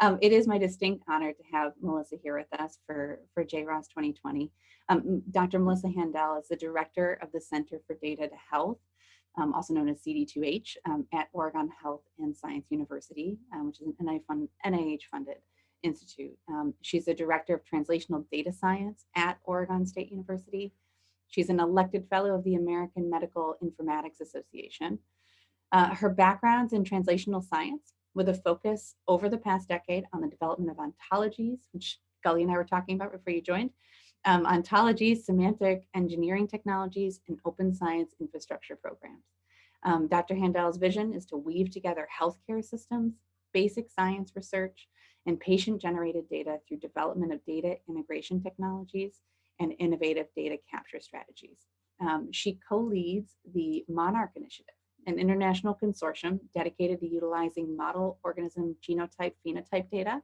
Um, it is my distinct honor to have Melissa here with us for, for JROS 2020. Um, Dr. Melissa Haendel is the director of the Center for Data to Health, um, also known as CD2H, um, at Oregon Health and Science University, um, which is an NIH-funded institute. Um, she's the director of translational data science at Oregon State University. She's an elected fellow of the American Medical Informatics Association. Uh, her background's in translational science with a focus over the past decade on the development of ontologies, which Gully and I were talking about before you joined, um, ontologies, semantic engineering technologies, and open science infrastructure programs. Um, Dr. Haendel's vision is to weave together healthcare systems, basic science research, and patient-generated data through development of data integration technologies and innovative data capture strategies. Um, she co-leads the Monarch Initiative, an international consortium dedicated to utilizing model organism genotype phenotype data,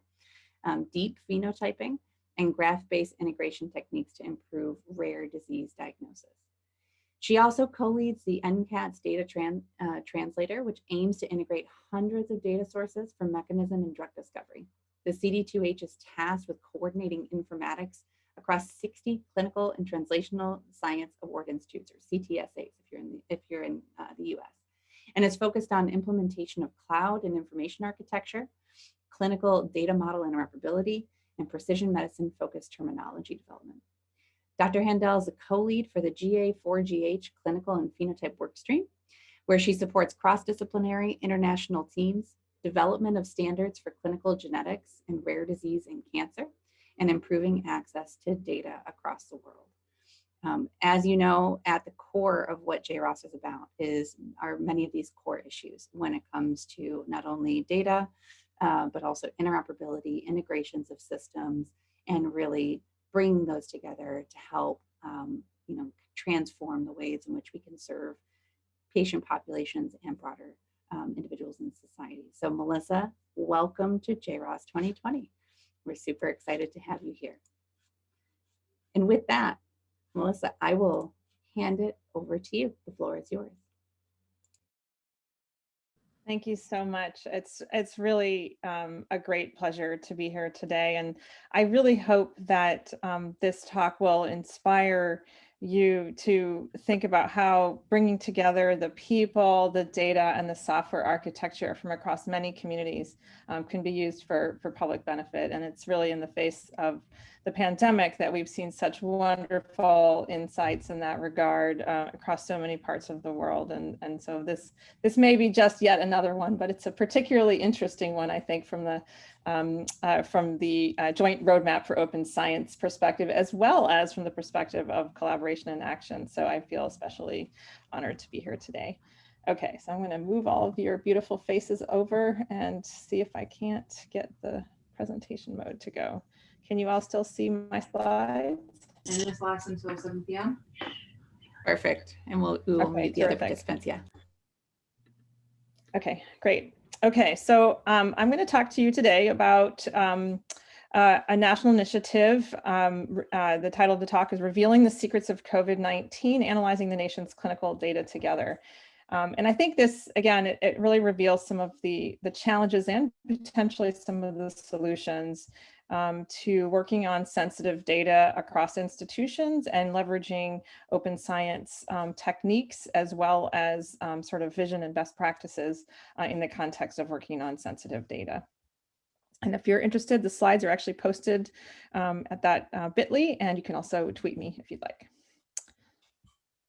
um, deep phenotyping, and graph-based integration techniques to improve rare disease diagnosis. She also co-leads the NCATS data tran uh, translator, which aims to integrate hundreds of data sources for mechanism and drug discovery. The CD2H is tasked with coordinating informatics across 60 clinical and translational science award institutes, or CTSAs, if you're in the, if you're in uh, the US and is focused on implementation of cloud and information architecture, clinical data model interoperability, and precision medicine focused terminology development. Dr. Haendel is a co-lead for the GA4GH clinical and phenotype workstream, where she supports cross-disciplinary international teams, development of standards for clinical genetics and rare disease and cancer, and improving access to data across the world. Um, as you know, at the core of what JROS is about is are many of these core issues when it comes to not only data, uh, but also interoperability, integrations of systems, and really bring those together to help um, you know, transform the ways in which we can serve patient populations and broader um, individuals in society. So Melissa, welcome to JROS 2020. We're super excited to have you here. And with that, Melissa, I will hand it over to you. The floor is yours. Thank you so much. It's it's really um, a great pleasure to be here today. And I really hope that um, this talk will inspire you to think about how bringing together the people, the data, and the software architecture from across many communities um, can be used for, for public benefit. And it's really in the face of the pandemic that we've seen such wonderful insights in that regard uh, across so many parts of the world. And, and so this, this may be just yet another one, but it's a particularly interesting one, I think, from the, um, uh, from the uh, joint roadmap for open science perspective, as well as from the perspective of collaboration and action. So I feel especially honored to be here today. Okay, so I'm going to move all of your beautiful faces over and see if I can't get the presentation mode to go. Can you all still see my slides? And this lasts until 7 p.m. Perfect. And we'll, we will okay, meet the terrific. other participants. Yeah. Okay, great. Okay, so um, I'm going to talk to you today about um, uh, a national initiative. Um, uh, the title of the talk is Revealing the Secrets of COVID-19, Analyzing the Nation's Clinical Data Together. Um, and I think this, again, it, it, really reveals some of the, the challenges and potentially some of the solutions um, to working on sensitive data across institutions and leveraging open science um, techniques as well as um, sort of vision and best practices uh, in the context of working on sensitive data. And if you're interested, the slides are actually posted um, at that uh, bit.ly and you can also tweet me if you'd like.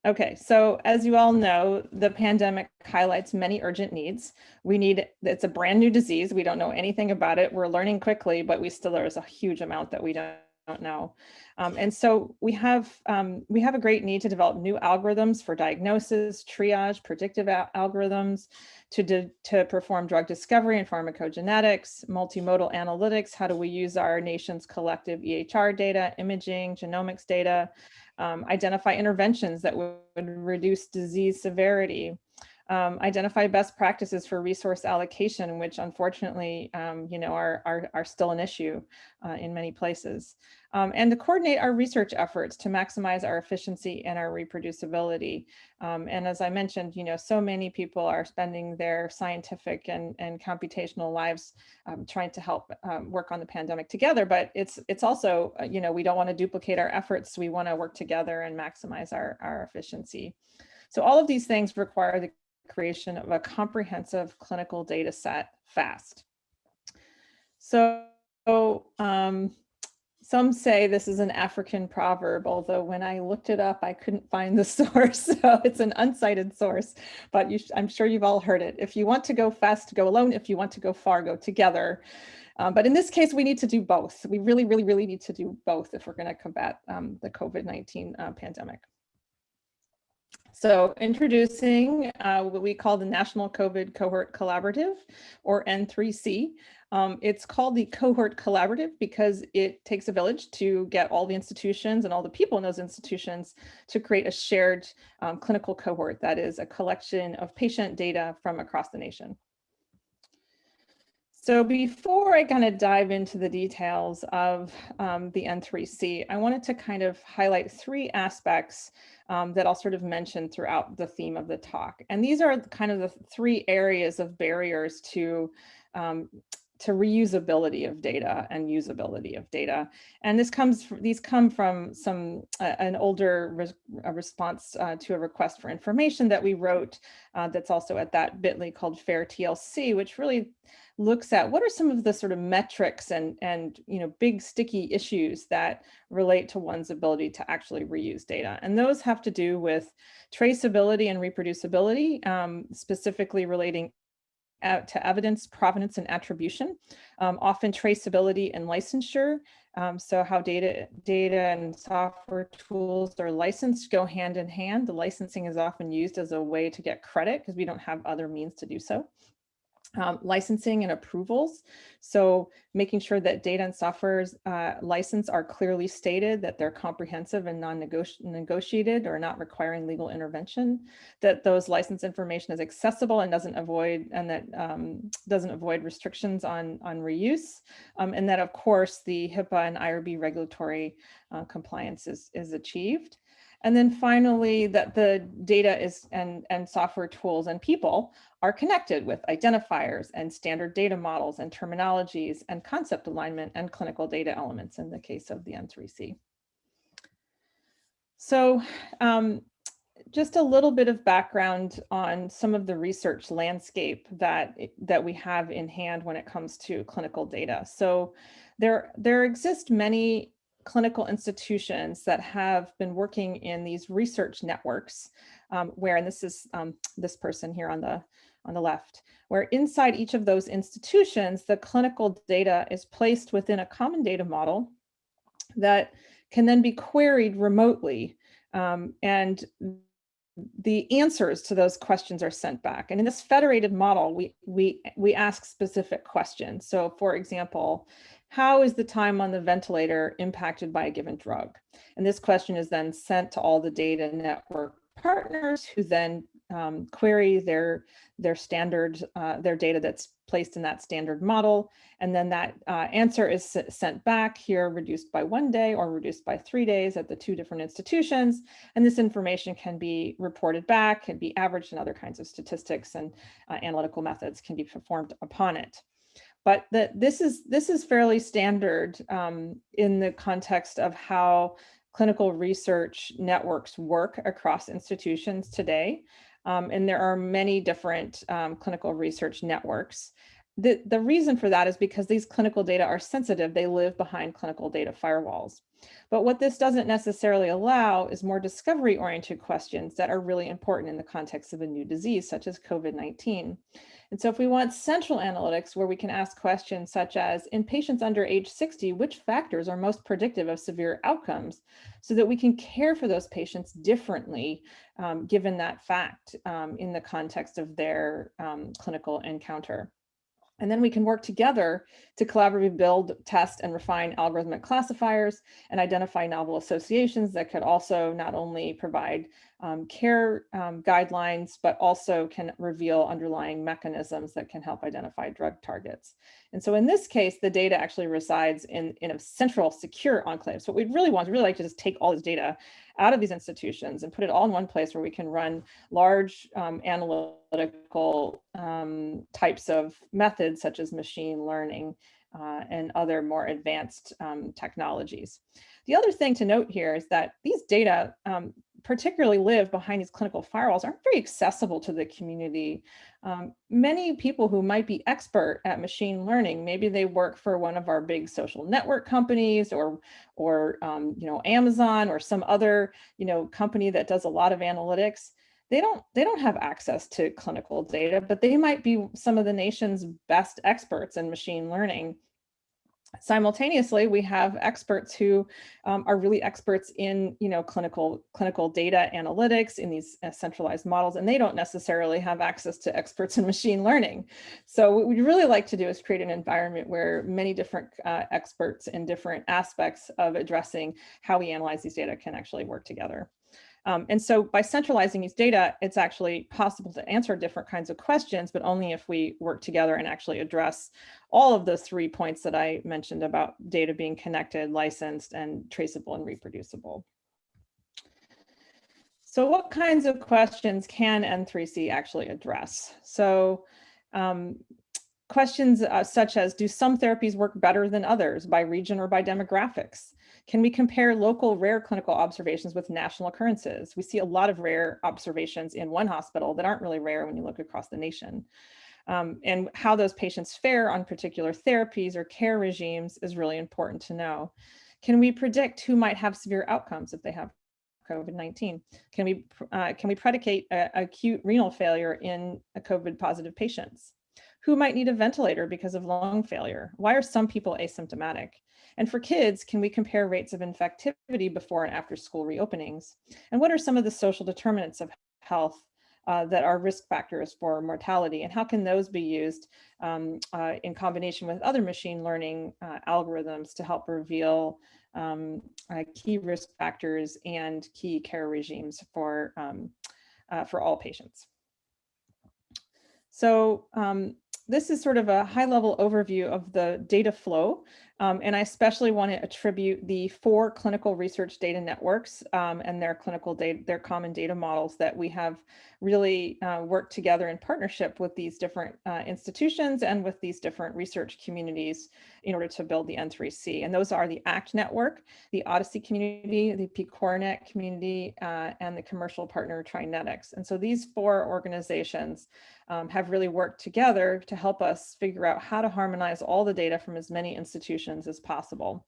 Okay, so as you all know, the pandemic highlights many urgent needs. We need, it's a brand new disease. We don't know anything about it. We're learning quickly, but we still, there's a huge amount that we don't, don't know. Um, and so we have, um, we have a great need to develop new algorithms for diagnosis, triage, predictive algorithms, to, to perform drug discovery and pharmacogenetics, multimodal analytics. How do we use our nation's collective EHR data, imaging, genomics data, um, identify interventions that would reduce disease severity, um, identify best practices for resource allocation, which unfortunately, um, you know, are, are, are still an issue uh, in many places. Um, and to coordinate our research efforts to maximize our efficiency and our reproducibility. Um, and as I mentioned, you know, so many people are spending their scientific and, and computational lives um, trying to help um, work on the pandemic together, but it's it's also, uh, you know, we don't want to duplicate our efforts. We want to work together and maximize our, our efficiency. So all of these things require the creation of a comprehensive clinical data set fast. So um, some say this is an African proverb, although when I looked it up, I couldn't find the source. So it's an uncited source, but I'm sure you've all heard it. If you want to go fast, go alone. If you want to go far, go together. Um, but in this case, we need to do both. We really, really, really need to do both if we're going to combat um, the COVID-19 uh, pandemic. So introducing uh, what we call the National COVID Cohort Collaborative, or N3C. Um, it's called the Cohort Collaborative because it takes a village to get all the institutions and all the people in those institutions to create a shared um, clinical cohort that is a collection of patient data from across the nation. So before I kind of dive into the details of um, the N3C, I wanted to kind of highlight three aspects um, that I'll sort of mention throughout the theme of the talk. And these are kind of the three areas of barriers to um, to reusability of data and usability of data. And this comes, these come from some, uh, an older res response uh, to a request for information that we wrote uh, that's also at that bit.ly called FAIR TLC, which really looks at what are some of the sort of metrics and, and you know, big sticky issues that relate to one's ability to actually reuse data. And those have to do with traceability and reproducibility, um, specifically relating to evidence, provenance, and attribution, um, often traceability and licensure. Um, so how data, data and software tools are licensed go hand in hand. The licensing is often used as a way to get credit because we don't have other means to do so um, licensing and approvals. So making sure that data and software's uh, license are clearly stated, that they're comprehensive and non-negotiated or not requiring legal intervention, that those license information is accessible and doesn't avoid and that um, doesn't avoid restrictions on, on reuse. Um, and that of course the HIPAA and IRB regulatory uh, compliance is, is achieved. And then finally, that the data is and, and software tools and people are connected with identifiers and standard data models and terminologies and concept alignment and clinical data elements in the case of the N3C. So um, just a little bit of background on some of the research landscape that, that we have in hand when it comes to clinical data. So there, there exist many clinical institutions that have been working in these research networks um, where, and this is um, this person here on the, on the left, where inside each of those institutions, the clinical data is placed within a common data model that can then be queried remotely. Um, and the answers to those questions are sent back. And in this federated model, we, we, we ask specific questions. So for example, how is the time on the ventilator impacted by a given drug? And this question is then sent to all the data network partners who then um, query their their standard uh, their data that's placed in that standard model. And then that uh, answer is sent back here reduced by one day or reduced by three days at the two different institutions. And this information can be reported back can be averaged and other kinds of statistics and uh, analytical methods can be performed upon it but that this is this is fairly standard um, in the context of how clinical research networks work across institutions today. Um, and there are many different um, clinical research networks. The, the reason for that is because these clinical data are sensitive. They live behind clinical data firewalls. But what this doesn't necessarily allow is more discovery oriented questions that are really important in the context of a new disease, such as COVID-19. And so if we want central analytics where we can ask questions such as, in patients under age 60, which factors are most predictive of severe outcomes so that we can care for those patients differently um, given that fact um, in the context of their um, clinical encounter. And then we can work together to collaboratively build, test, and refine algorithmic classifiers and identify novel associations that could also not only provide um, care um, guidelines, but also can reveal underlying mechanisms that can help identify drug targets. And so in this case, the data actually resides in, in a central secure enclave. So what we'd really want to really like to just take all this data out of these institutions and put it all in one place where we can run large um, analytical um, types of methods such as machine learning uh, and other more advanced um, technologies. The other thing to note here is that these data um, particularly live behind these clinical firewalls aren't very accessible to the community. Um, many people who might be expert at machine learning, maybe they work for one of our big social network companies or, or um, you know, Amazon or some other, you know, company that does a lot of analytics. They don't, they don't have access to clinical data, but they might be some of the nation's best experts in machine learning simultaneously we have experts who um, are really experts in you know clinical clinical data analytics in these uh, centralized models and they don't necessarily have access to experts in machine learning. So what we'd really like to do is create an environment where many different uh, experts in different aspects of addressing how we analyze these data can actually work together. Um, and so by centralizing these data, it's actually possible to answer different kinds of questions, but only if we work together and actually address all of those three points that I mentioned about data being connected, licensed, and traceable and reproducible. So what kinds of questions can N3C actually address? So um, questions uh, such as, do some therapies work better than others by region or by demographics? Can we compare local rare clinical observations with national occurrences? We see a lot of rare observations in one hospital that aren't really rare when you look across the nation. Um, and how those patients fare on particular therapies or care regimes is really important to know. Can we predict who might have severe outcomes if they have COVID-19? Can we uh, can we predicate a, acute renal failure in COVID positive patients? Who might need a ventilator because of lung failure? Why are some people asymptomatic? And for kids, can we compare rates of infectivity before and after school reopenings? And what are some of the social determinants of health uh, that are risk factors for mortality and how can those be used um, uh, in combination with other machine learning uh, algorithms to help reveal um, uh, key risk factors and key care regimes for, um, uh, for all patients. So um, this is sort of a high level overview of the data flow. Um, and I especially want to attribute the four clinical research data networks um, and their clinical data, their common data models that we have really uh, worked together in partnership with these different uh, institutions and with these different research communities in order to build the N3C. And those are the ACT network, the OHDSI community, the PCORNet community, uh, and the commercial partner TriNetX. And so these four organizations um, have really worked together to help us figure out how to harmonize all the data from as many institutions as possible.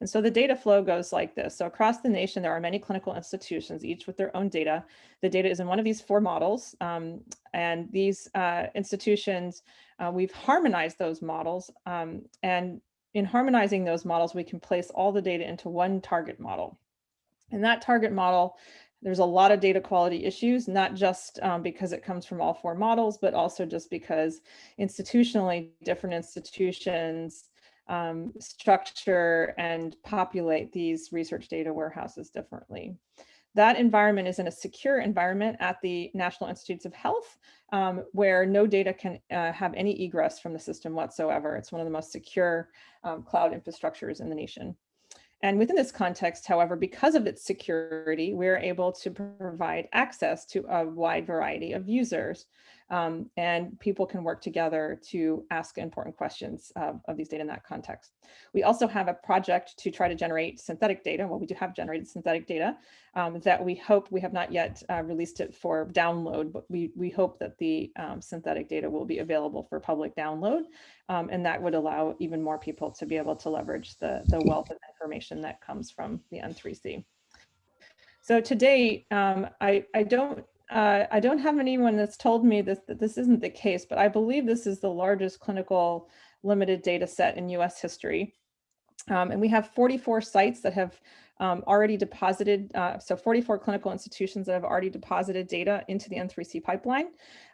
And so the data flow goes like this. So across the nation, there are many clinical institutions, each with their own data. The data is in one of these four models. Um, and these uh, institutions, uh, we've harmonized those models. Um, and in harmonizing those models, we can place all the data into one target model. And that target model there's a lot of data quality issues, not just um, because it comes from all four models, but also just because institutionally different institutions um, structure and populate these research data warehouses differently. That environment is in a secure environment at the National Institutes of Health, um, where no data can uh, have any egress from the system whatsoever. It's one of the most secure um, cloud infrastructures in the nation. And within this context, however, because of its security, we're able to provide access to a wide variety of users um, and people can work together to ask important questions of, these data in that context. We also have a project to try to generate synthetic data. Well, we do have generated synthetic data um, that we hope we have not yet uh, released it for download, but we, we hope that the um, synthetic data will be available for public download. Um, and that would allow even more people to be able to leverage the, the wealth of information that comes from the N3C. So today, um, I, I don't uh, I don't have anyone that's told me this, that this isn't the case, but I believe this is the largest clinical limited data set in US history. Um, and we have 44 sites that have um, already deposited, uh, so 44 clinical institutions that have already deposited data into the N3C pipeline.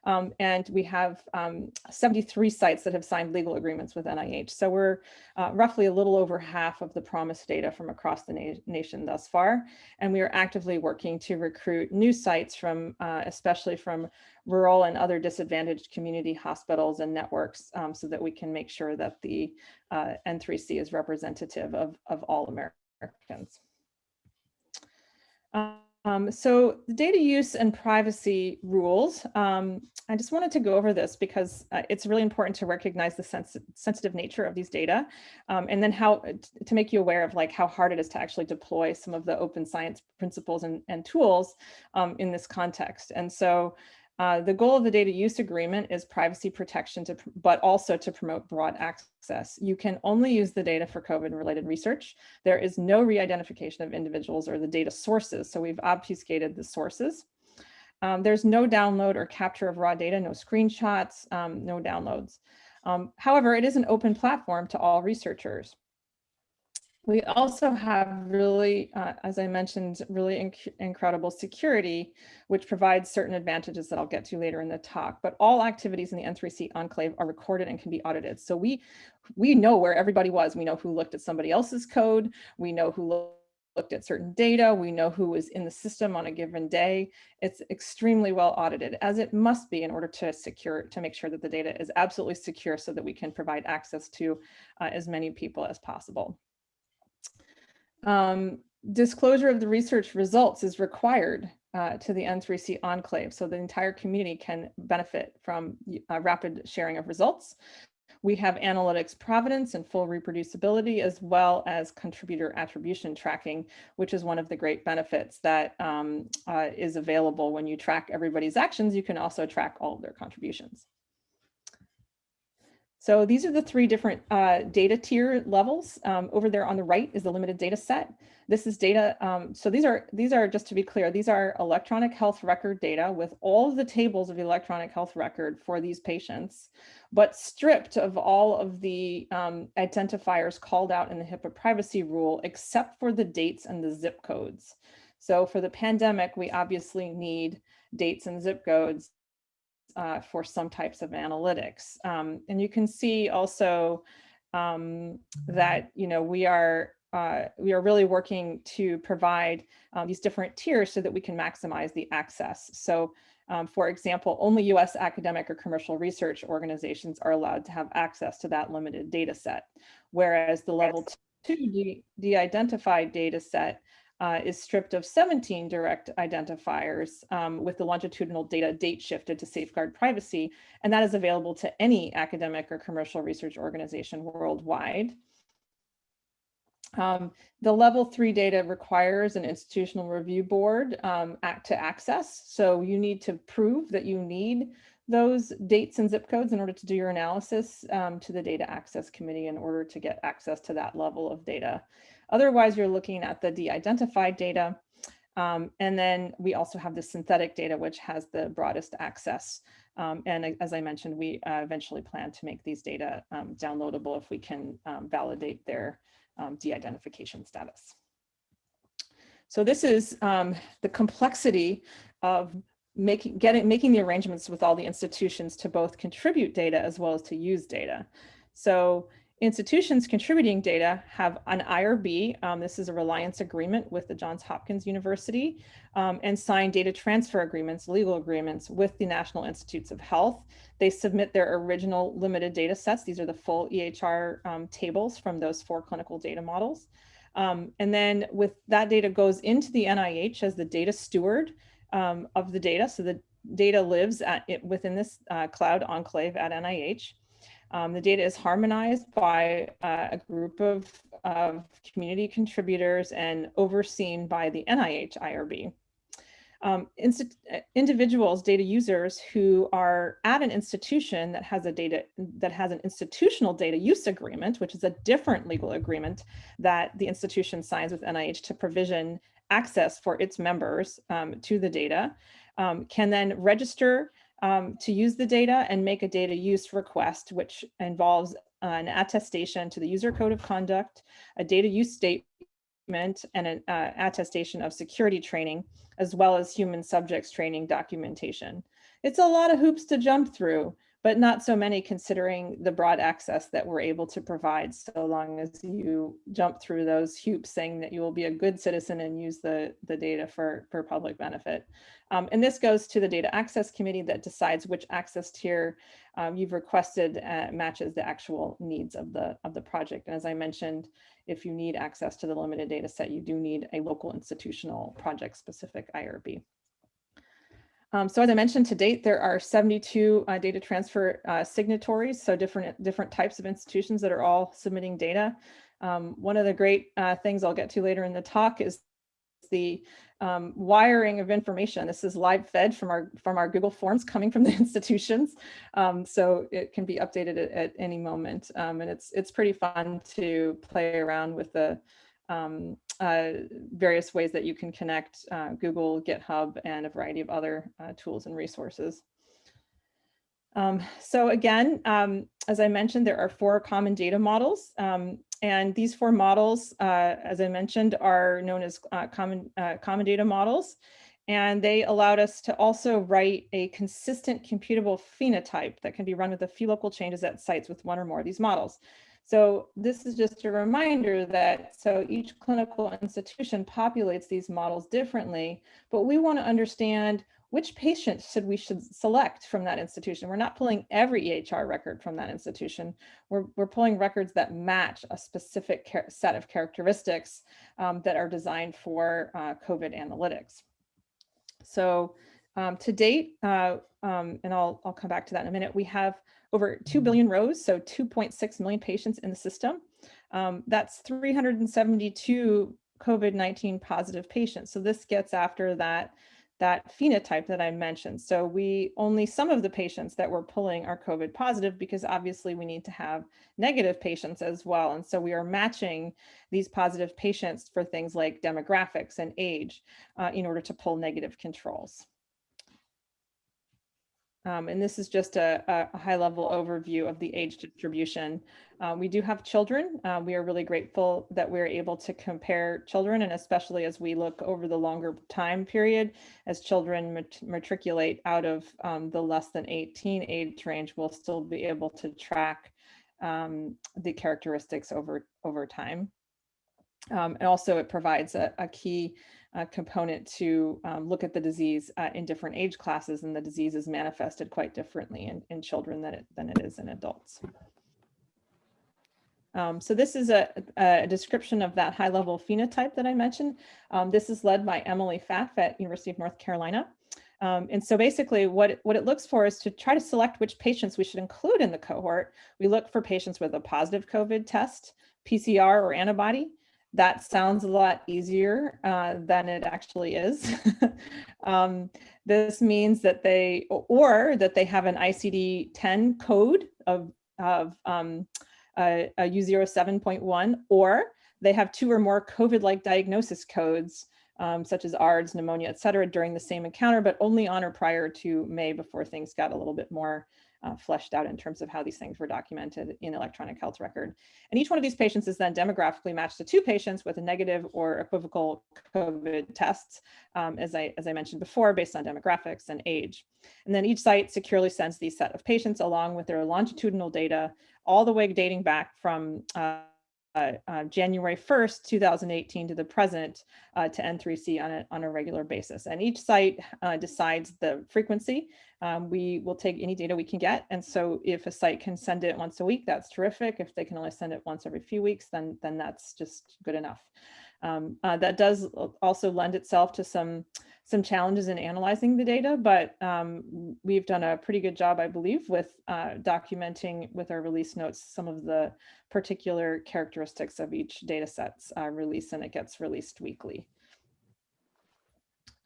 Um, and we have um, 73 sites that have signed legal agreements with NIH. So we're uh, roughly a little over half of the promised data from across the na nation thus far. And we are actively working to recruit new sites from, uh, especially from rural and other disadvantaged community hospitals and networks um, so that we can make sure that the uh, N3C is representative of, of all Americans. Um, so the data use and privacy rules, um, I just wanted to go over this because uh, it's really important to recognize the sens sensitive nature of these data um, and then how to make you aware of like how hard it is to actually deploy some of the open science principles and, and tools um, in this context. And so uh, the goal of the data use agreement is privacy protection, to, but also to promote broad access. You can only use the data for COVID related research. There is no re-identification of individuals or the data sources. So we've obfuscated the sources. Um, there's no download or capture of raw data, no screenshots, um, no downloads. Um, however, it is an open platform to all researchers. We also have really, uh, as I mentioned, really inc incredible security, which provides certain advantages that I'll get to later in the talk. But all activities in the N3C enclave are recorded and can be audited. So we, we know where everybody was. We know who looked at somebody else's code. We know who looked at certain data. We know who was in the system on a given day. It's extremely well audited, as it must be in order to secure, to make sure that the data is absolutely secure so that we can provide access to uh, as many people as possible. Um, disclosure of the research results is required uh, to the N3C enclave, so the entire community can benefit from uh, rapid sharing of results. We have analytics provenance and full reproducibility, as well as contributor attribution tracking, which is one of the great benefits that um, uh, is available when you track everybody's actions. You can also track all of their contributions. So these are the three different uh, data tier levels. Um, over there on the right is the limited data set. This is data. Um, so these are these are just to be clear, these are electronic health record data with all of the tables of the electronic health record for these patients, but stripped of all of the um, identifiers called out in the HIPAA privacy rule, except for the dates and the zip codes. So for the pandemic, we obviously need dates and zip codes uh, for some types of analytics. Um, and you can see also um, that, you know, we are uh, we are really working to provide um, these different tiers so that we can maximize the access. So um, for example, only US academic or commercial research organizations are allowed to have access to that limited data set, whereas the level two de-identified data set uh, is stripped of 17 direct identifiers um, with the longitudinal data date shifted to safeguard privacy, and that is available to any academic or commercial research organization worldwide. Um, the level three data requires an institutional review board um, act to access. So you need to prove that you need those dates and zip codes in order to do your analysis um, to the data access committee in order to get access to that level of data. Otherwise, you're looking at the de-identified data. Um, and then we also have the synthetic data, which has the broadest access. Um, and as I mentioned, we uh, eventually plan to make these data um, downloadable if we can um, validate their um, de-identification status. So this is um, the complexity of making getting making the arrangements with all the institutions to both contribute data as well as to use data. So Institutions contributing data have an IRB, um, this is a reliance agreement with the Johns Hopkins University, um, and sign data transfer agreements, legal agreements with the National Institutes of Health. They submit their original limited data sets. These are the full EHR um, tables from those four clinical data models. Um, and then with that data goes into the NIH as the data steward um, of the data. So the data lives at it within this uh, cloud enclave at NIH. Um, the data is harmonized by uh, a group of, of community contributors and overseen by the NIH IRB. Um, individuals, data users who are at an institution that has a data that has an institutional data use agreement, which is a different legal agreement that the institution signs with NIH to provision access for its members um, to the data, um, can then register um, to use the data and make a data use request, which involves an attestation to the user code of conduct, a data use statement and an uh, attestation of security training, as well as human subjects training documentation. It's a lot of hoops to jump through, but not so many considering the broad access that we're able to provide so long as you jump through those hoops saying that you will be a good citizen and use the, the data for, for public benefit. Um, and this goes to the data access committee that decides which access tier um, you've requested uh, matches the actual needs of the, of the project. And as I mentioned, if you need access to the limited data set, you do need a local institutional project specific IRB. Um, so as I mentioned to date, there are 72 uh, data transfer uh, signatories, so different, different types of institutions that are all submitting data. Um, one of the great uh, things I'll get to later in the talk is the um, wiring of information. This is live fed from our from our Google Forms coming from the institutions, um, so it can be updated at, at any moment. Um, and it's it's pretty fun to play around with the um, uh, various ways that you can connect uh, Google, GitHub, and a variety of other uh, tools and resources. Um, so again, um, as I mentioned, there are four common data models. Um, and these four models, uh, as I mentioned, are known as uh, common, common data models. And they allowed us to also write a consistent computable phenotype that can be run with a few local changes at sites with one or more of these models. So this is just a reminder that so each clinical institution populates these models differently, but we want to understand which patients should we should select from that institution. We're not pulling every EHR record from that institution. We're, we're pulling records that match a specific set of characteristics um, that are designed for uh, COVID analytics. So um, to date, uh, um, and I'll, I'll come back to that in a minute, we have over 2 mm-hmm. rows, so 2.6 million patients in the system. Um, that's 372 COVID-19 positive patients. So this gets after that, that phenotype that I mentioned. So we only some of the patients that we're pulling are COVID positive because obviously we need to have negative patients as well. And so we are matching these positive patients for things like demographics and age uh, in order to pull negative controls. Um, and this is just a, a, high level overview of the age distribution. Uh, we do have children. Uh, we are really grateful that we're able to compare children and especially as we look over the longer time period, as children mat matriculate out of um, the less than 18 age range, we'll still be able to track um, the characteristics over, over time. Um, and also it provides a, a key uh, component to um, look at the disease uh, in different age classes and the disease is manifested quite differently in, in children than it, than it is in adults. Um, so this is a, a, description of that high level phenotype that I mentioned. Um, this is led by Emily Pfaff at University of North Carolina. Um, and so basically what, what it looks for is to try to select which patients we should include in the cohort. We look for patients with a positive COVID test, PCR or antibody, that sounds a lot easier uh, than it actually is. um, this means that they, or that they have an ICD-10 code of, of um, a, a U07.1, or they have two or more COVID-like diagnosis codes, um, such as ARDS, pneumonia, et cetera, during the same encounter, but only on or prior to May before things got a little bit more uh, fleshed out in terms of how these things were documented in electronic health record. And each one of these patients is then demographically matched to two patients with a negative or equivocal COVID tests, um, as, I, as I mentioned before, based on demographics and age. And then each site securely sends these set of patients along with their longitudinal data, all the way dating back from uh, uh, uh, January 1st, 2018 to the present uh, to N3C on a, on a regular basis. And each site uh, decides the frequency. Um, we will take any data we can get. And so if a site can send it once a week, that's terrific. If they can only send it once every few weeks, then, then that's just good enough. Um, uh, that does also lend itself to some some challenges in analyzing the data, but um, we've done a pretty good job, I believe, with uh, documenting with our release notes some of the particular characteristics of each data set's uh, release, and it gets released weekly.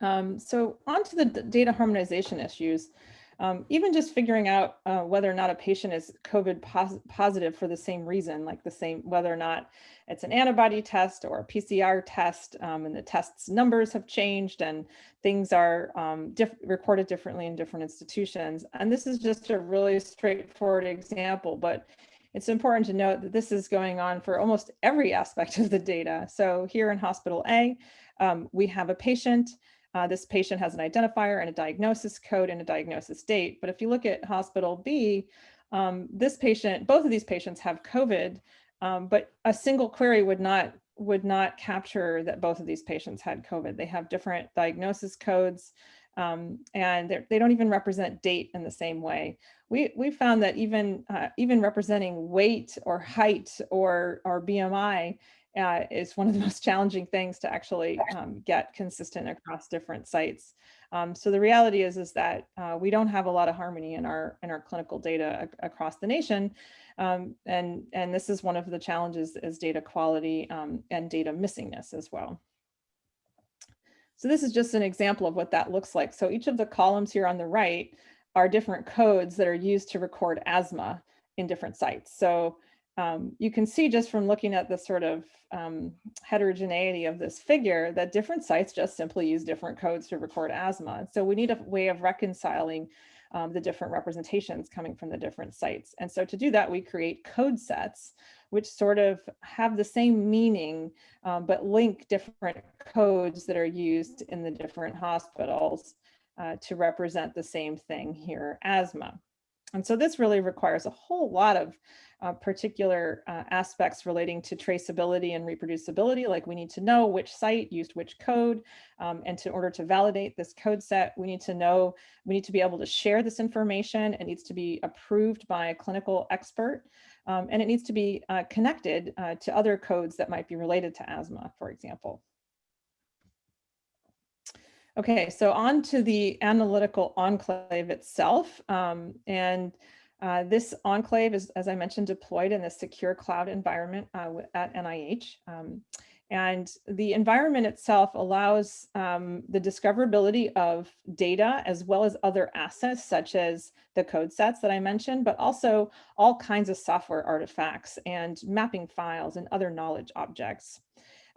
Um, so on to the data harmonization issues. Um, even just figuring out uh, whether or not a patient is COVID pos positive for the same reason, like the same, whether or not it's an antibody test or a PCR test, um, and the test's numbers have changed and things are um, diff recorded differently in different institutions. And this is just a really straightforward example, but it's important to note that this is going on for almost every aspect of the data. So here in hospital A, um, we have a patient. Uh, this patient has an identifier and a diagnosis code and a diagnosis date. But if you look at hospital B, um, this patient, both of these patients have COVID, um, but a single query would not would not capture that both of these patients had COVID. They have different diagnosis codes um, and they don't even represent date in the same way. We, we found that even, uh, even representing weight or height or, or BMI uh, is one of the most challenging things to actually um, get consistent across different sites. Um, so the reality is, is that uh, we don't have a lot of harmony in our, in our clinical data across the nation. Um, and, and this is one of the challenges is data quality um, and data missingness as well. So this is just an example of what that looks like. So each of the columns here on the right are different codes that are used to record asthma in different sites. So um, you can see just from looking at the sort of um, heterogeneity of this figure that different sites just simply use different codes to record asthma. So we need a way of reconciling um, the different representations coming from the different sites. And so to do that, we create code sets, which sort of have the same meaning, um, but link different codes that are used in the different hospitals uh, to represent the same thing here, asthma. And so this really requires a whole lot of uh, particular uh, aspects relating to traceability and reproducibility, like we need to know which site used which code. Um, and to order to validate this code set, we need to know, we need to be able to share this information. It needs to be approved by a clinical expert. Um, and it needs to be uh, connected uh, to other codes that might be related to asthma, for example. Okay, so on to the analytical enclave itself. Um, and uh, this enclave is, as I mentioned, deployed in a secure cloud environment uh, at NIH. Um, and the environment itself allows um, the discoverability of data as well as other assets such as the code sets that I mentioned, but also all kinds of software artifacts and mapping files and other knowledge objects.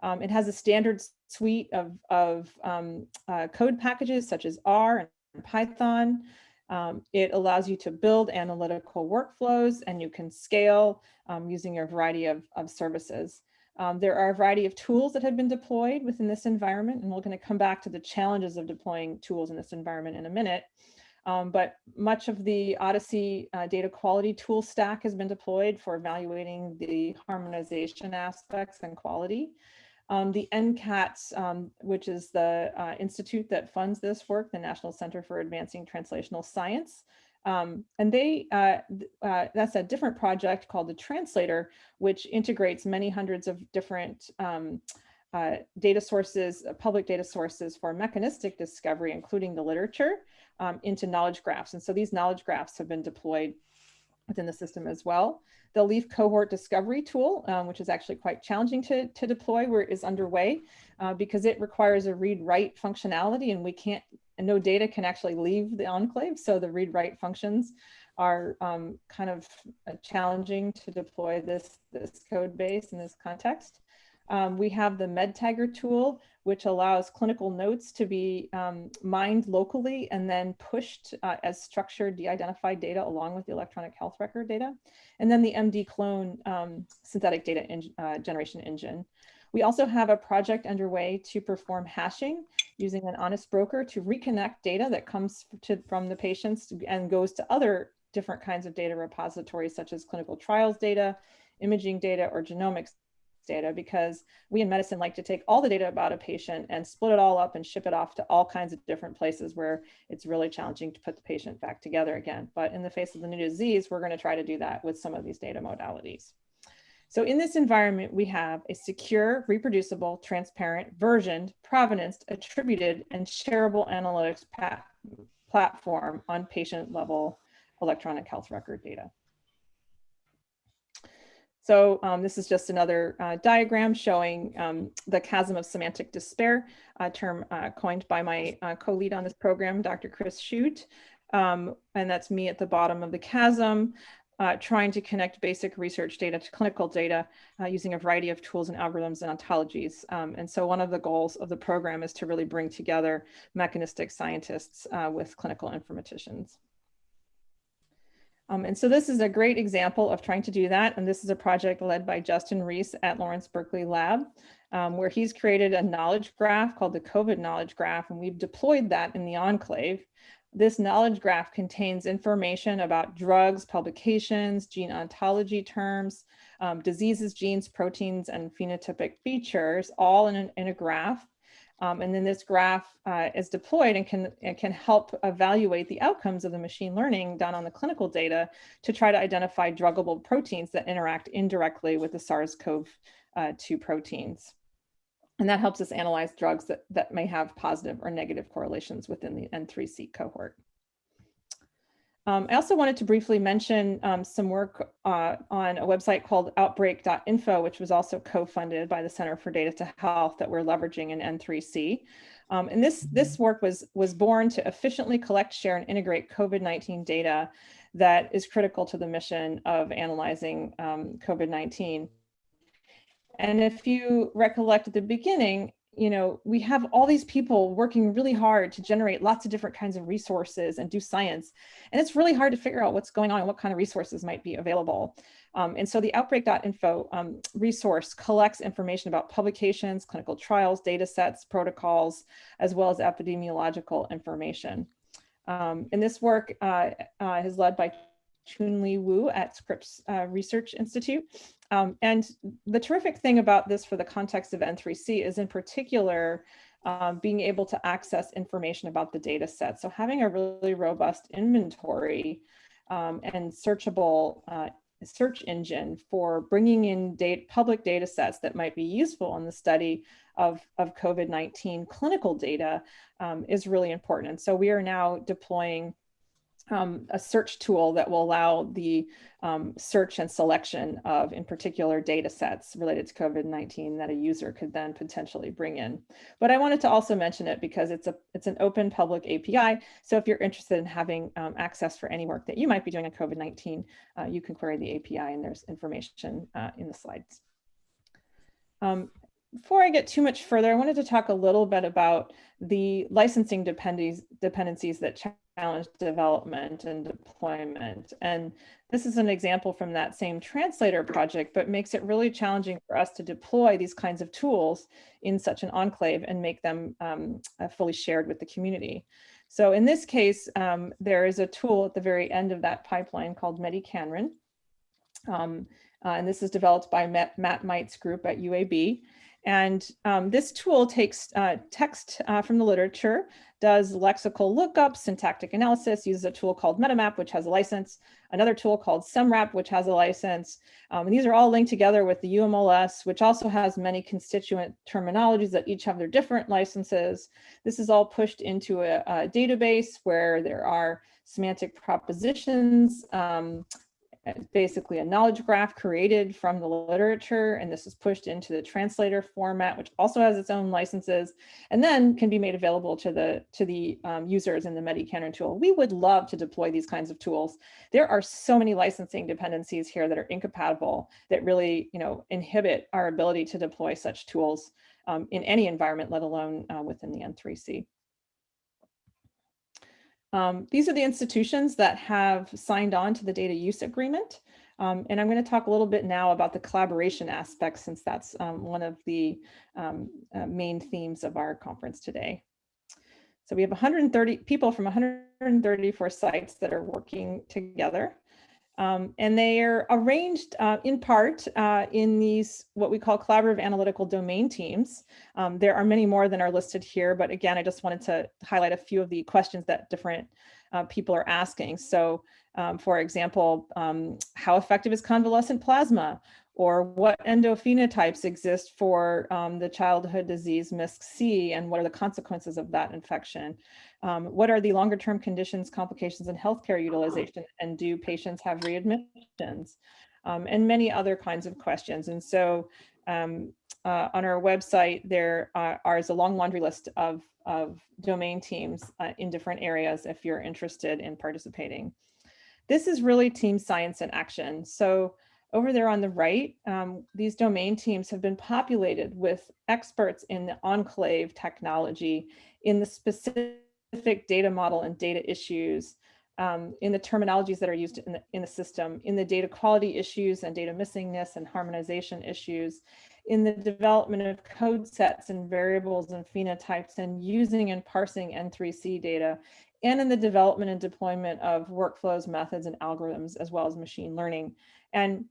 Um, it has a standard suite of, of um, uh, code packages such as R and Python, um, it allows you to build analytical workflows and you can scale um, using a variety of, of services. Um, there are a variety of tools that have been deployed within this environment, and we're going to come back to the challenges of deploying tools in this environment in a minute. Um, but much of the OHDSI uh, data quality tool stack has been deployed for evaluating the harmonization aspects and quality. Um, the NCATS, um, which is the uh, institute that funds this work, the National Center for Advancing Translational Science. Um, and they, uh, uh, that's a different project called the Translator, which integrates many hundreds of different um, uh, data sources, uh, public data sources for mechanistic discovery, including the literature, um, into knowledge graphs. And so these knowledge graphs have been deployed within the system as well. The Leaf cohort discovery tool, um, which is actually quite challenging to, to deploy where it is underway uh, because it requires a read write functionality and we can't, and no data can actually leave the enclave. So the read write functions are um, kind of challenging to deploy this, this code base in this context. Um, we have the MedTagger tool, which allows clinical notes to be um, mined locally and then pushed uh, as structured de-identified data along with the electronic health record data. And then the MDClone um, synthetic data uh, generation engine. We also have a project underway to perform hashing using an honest broker to reconnect data that comes to, from the patients and goes to other different kinds of data repositories such as clinical trials data, imaging data, or genomics data because we in medicine like to take all the data about a patient and split it all up and ship it off to all kinds of different places where it's really challenging to put the patient back together again. But in the face of the new disease, we're going to try to do that with some of these data modalities. So in this environment, we have a secure, reproducible, transparent, versioned, provenanced, attributed, and shareable analytics platform on patient level electronic health record data. So um, this is just another uh, diagram showing um, the chasm of semantic despair, a term uh, coined by my uh, co-lead on this program, Dr. Chris Chute. Um, and that's me at the bottom of the chasm, uh, trying to connect basic research data to clinical data uh, using a variety of tools and algorithms and ontologies. Um, and so one of the goals of the program is to really bring together mechanistic scientists uh, with clinical informaticians. Um, and so this is a great example of trying to do that. And this is a project led by Justin Reese at Lawrence Berkeley Lab, um, where he's created a knowledge graph called the COVID knowledge graph. And we've deployed that in the enclave. This knowledge graph contains information about drugs, publications, gene ontology terms, um, diseases, genes, proteins, and phenotypic features, all in, an, in a graph. Um, and then this graph uh, is deployed and can, can help evaluate the outcomes of the machine learning done on the clinical data to try to identify druggable proteins that interact indirectly with the SARS-CoV-2 uh, proteins. And that helps us analyze drugs that, that may have positive or negative correlations within the N3C cohort. Um, I also wanted to briefly mention um, some work uh, on a website called outbreak.info, which was also co-funded by the Center for Data to Health that we're leveraging in N3C. Um, and this, this work was, was born to efficiently collect, share, and integrate COVID-19 data that is critical to the mission of analyzing um, COVID-19. And if you recollect at the beginning, you know, we have all these people working really hard to generate lots of different kinds of resources and do science. And it's really hard to figure out what's going on and what kind of resources might be available. Um, and so the outbreak.info um, resource collects information about publications, clinical trials, data sets, protocols, as well as epidemiological information. Um, and this work uh, uh, is led by Chunlei Wu at Scripps uh, Research Institute. Um, and the terrific thing about this for the context of N3C is in particular, um, being able to access information about the data set. So having a really robust inventory um, and searchable uh, search engine for bringing in data, public data sets that might be useful in the study of, of COVID-19 clinical data um, is really important. And so we are now deploying um, a search tool that will allow the um, search and selection of, in particular, data sets related to COVID-19 that a user could then potentially bring in. But I wanted to also mention it because it's a it's an open public API. So if you're interested in having um, access for any work that you might be doing on COVID-19, uh, you can query the API and there's information uh, in the slides. Um, before I get too much further, I wanted to talk a little bit about the licensing dependencies, dependencies that challenge development and deployment. And this is an example from that same translator project, but makes it really challenging for us to deploy these kinds of tools in such an enclave and make them um, uh, fully shared with the community. So in this case, um, there is a tool at the very end of that pipeline called mediKanren. Um, uh, and this is developed by Matt, Matt Might's group at UAB. And um, this tool takes uh, text uh, from the literature, does lexical lookup, syntactic analysis, uses a tool called MetaMap, which has a license, another tool called SemRep, which has a license. Um, and these are all linked together with the UMLS, which also has many constituent terminologies that each have their different licenses. This is all pushed into a, a database where there are semantic propositions, um, basically a knowledge graph created from the literature, and this is pushed into the translator format, which also has its own licenses, and then can be made available to the to the um, users in the mediKanren tool. We would love to deploy these kinds of tools. There are so many licensing dependencies here that are incompatible that really, you know, inhibit our ability to deploy such tools um, in any environment, let alone uh, within the N3C. Um, these are the institutions that have signed on to the data use agreement. Um, and I'm going to talk a little bit now about the collaboration aspect since that's um, one of the um, uh, main themes of our conference today. So we have 130 people from 134 sites that are working together. Um, and they are arranged uh, in part uh, in these what we call collaborative analytical domain teams. Um, there are many more than are listed here, but again, I just wanted to highlight a few of the questions that different uh, people are asking. So um, for example, um, how effective is convalescent plasma? or what endophenotypes exist for um, the childhood disease MIS-C and what are the consequences of that infection? Um, what are the longer term conditions, complications, and healthcare utilization, and do patients have readmissions? Um, and many other kinds of questions. And so um, uh, on our website, there are, is a long laundry list of, of domain teams uh, in different areas if you're interested in participating. This is really team science in action. So over there on the right, um, these domain teams have been populated with experts in the enclave technology in the specific data model and data issues um, in the terminologies that are used in the, in the system, in the data quality issues and data missingness and harmonization issues, in the development of code sets and variables and phenotypes and using and parsing N3C data, and in the development and deployment of workflows, methods, and algorithms, as well as machine learning. And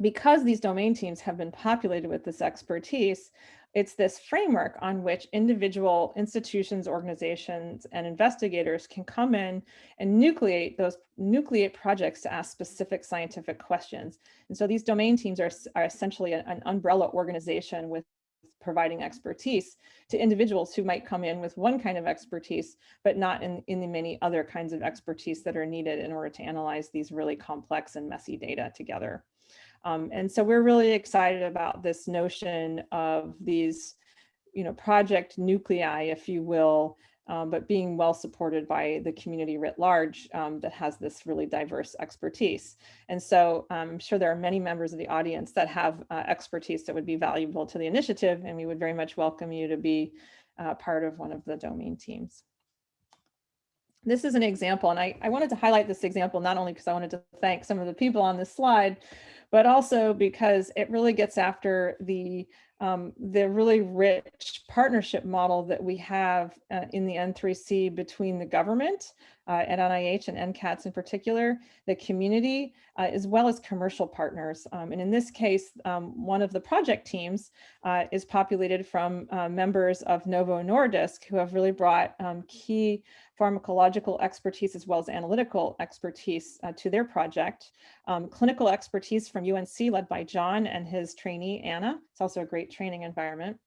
because these domain teams have been populated with this expertise, it's this framework on which individual institutions, organizations, and investigators can come in and nucleate those nucleate projects to ask specific scientific questions. And so these domain teams are, are essentially an umbrella organization with providing expertise to individuals who might come in with one kind of expertise, but not in, in the many other kinds of expertise that are needed in order to analyze these really complex and messy data together. Um, and so we're really excited about this notion of these, you know, project nuclei, if you will, um, but being well supported by the community writ large um, that has this really diverse expertise. And so um, I'm sure there are many members of the audience that have uh, expertise that would be valuable to the initiative, and we would very much welcome you to be uh, part of one of the domain teams. This is an example, and I, I wanted to highlight this example not only because I wanted to thank some of the people on this slide, but also because it really gets after the um, the really rich partnership model that we have uh, in the N3C between the government uh, at NIH and NCATS in particular, the community, uh, as well as commercial partners. Um, and in this case, um, one of the project teams uh, is populated from uh, members of Novo Nordisk who have really brought um, key pharmacological expertise as well as analytical expertise uh, to their project. Um, clinical expertise from UNC led by John and his trainee Anna. It's also a great training environment.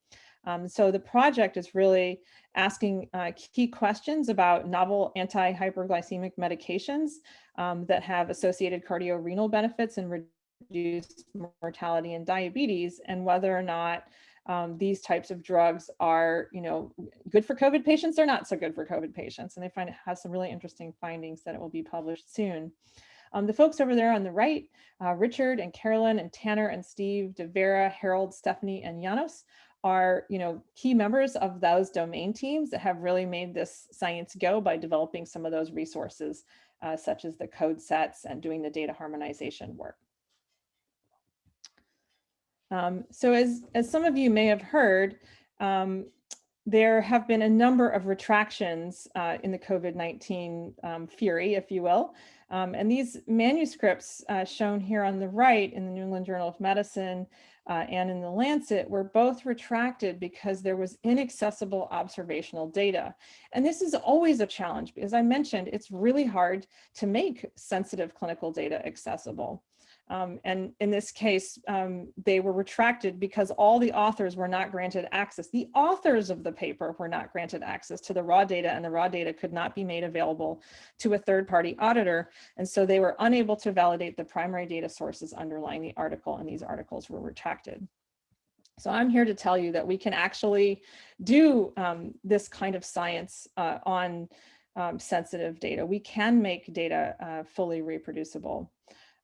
Um, so the project is really asking uh, key questions about novel anti-hyperglycemic medications um, that have associated cardiorenal benefits and reduced mortality and diabetes and whether or not um, these types of drugs are, you know, good for COVID patients They're not so good for COVID patients. And they find it has some really interesting findings that it will be published soon. Um, the folks over there on the right, uh, Richard and Carolyn and Tanner and Steve, Devera, Harold, Stephanie, and Janos are, you know, key members of those domain teams that have really made this science go by developing some of those resources, uh, such as the code sets and doing the data harmonization work. Um, so as, as some of you may have heard, um, there have been a number of retractions uh, in the COVID-19 um, fury, if you will. Um, and these manuscripts uh, shown here on the right in the New England Journal of Medicine uh, and in the Lancet were both retracted because there was inaccessible observational data. And this is always a challenge because I mentioned it's really hard to make sensitive clinical data accessible. Um, and in this case, um, they were retracted because all the authors were not granted access. The authors of the paper were not granted access to the raw data and the raw data could not be made available to a third party auditor. And so they were unable to validate the primary data sources underlying the article and these articles were retracted. So I'm here to tell you that we can actually do um, this kind of science uh, on um, sensitive data. We can make data uh, fully reproducible.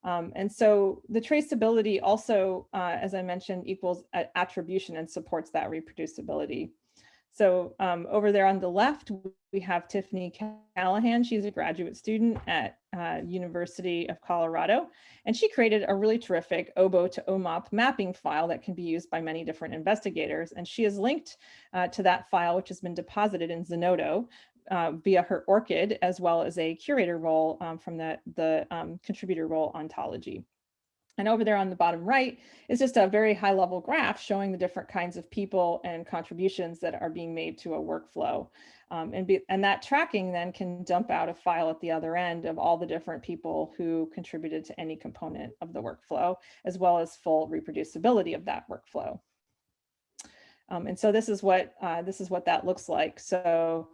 Um, and so the traceability also, uh, as I mentioned, equals attribution and supports that reproducibility. So um, over there on the left, we have Tiffany Callahan. She's a graduate student at uh, University of Colorado, and she created a really terrific OBO to OMOP mapping file that can be used by many different investigators. And she has linked uh, to that file, which has been deposited in Zenodo, uh, via her ORCID, as well as a curator role um, from the, the um, contributor role ontology. And over there on the bottom right is just a very high level graph showing the different kinds of people and contributions that are being made to a workflow. Um, and, be, and that tracking then can dump out a file at the other end of all the different people who contributed to any component of the workflow, as well as full reproducibility of that workflow. Um, and so this is what uh, this is what that looks like. So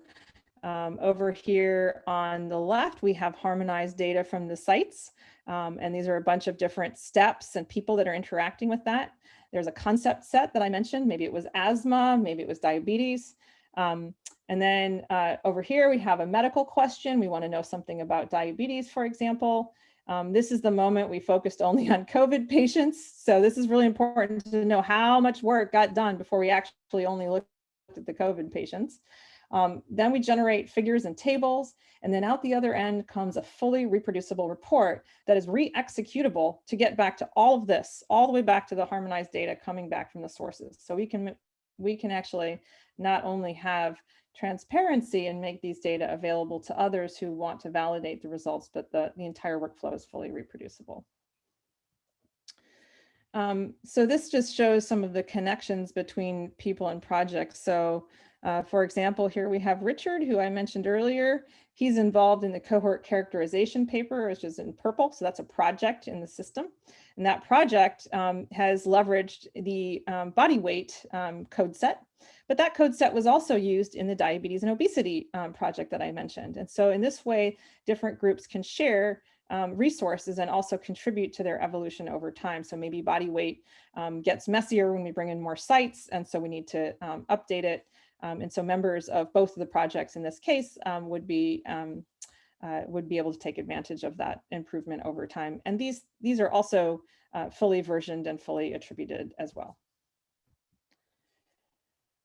um, over here on the left, we have harmonized data from the sites. Um, and these are a bunch of different steps and people that are interacting with that. There's a concept set that I mentioned. Maybe it was asthma, maybe it was diabetes. Um, and then uh, over here, we have a medical question. We want to know something about diabetes, for example. Um, this is the moment we focused only on COVID patients. So this is really important to know how much work got done before we actually only looked at the COVID patients. Um, then we generate figures and tables, and then out the other end comes a fully reproducible report that is re-executable to get back to all of this, all the way back to the harmonized data coming back from the sources. So we can, we can actually not only have transparency and make these data available to others who want to validate the results, but the, the entire workflow is fully reproducible. Um, so this just shows some of the connections between people and projects. So uh, for example, here we have Richard, who I mentioned earlier. He's involved in the cohort characterization paper, which is in purple. So that's a project in the system. And that project um, has leveraged the um, body weight um, code set. But that code set was also used in the diabetes and obesity um, project that I mentioned. And so in this way, different groups can share um, resources and also contribute to their evolution over time. So maybe body weight um, gets messier when we bring in more sites. And so we need to um, update it. Um, and so members of both of the projects in this case um, would be um, uh, would be able to take advantage of that improvement over time. And these, these are also uh, fully versioned and fully attributed as well.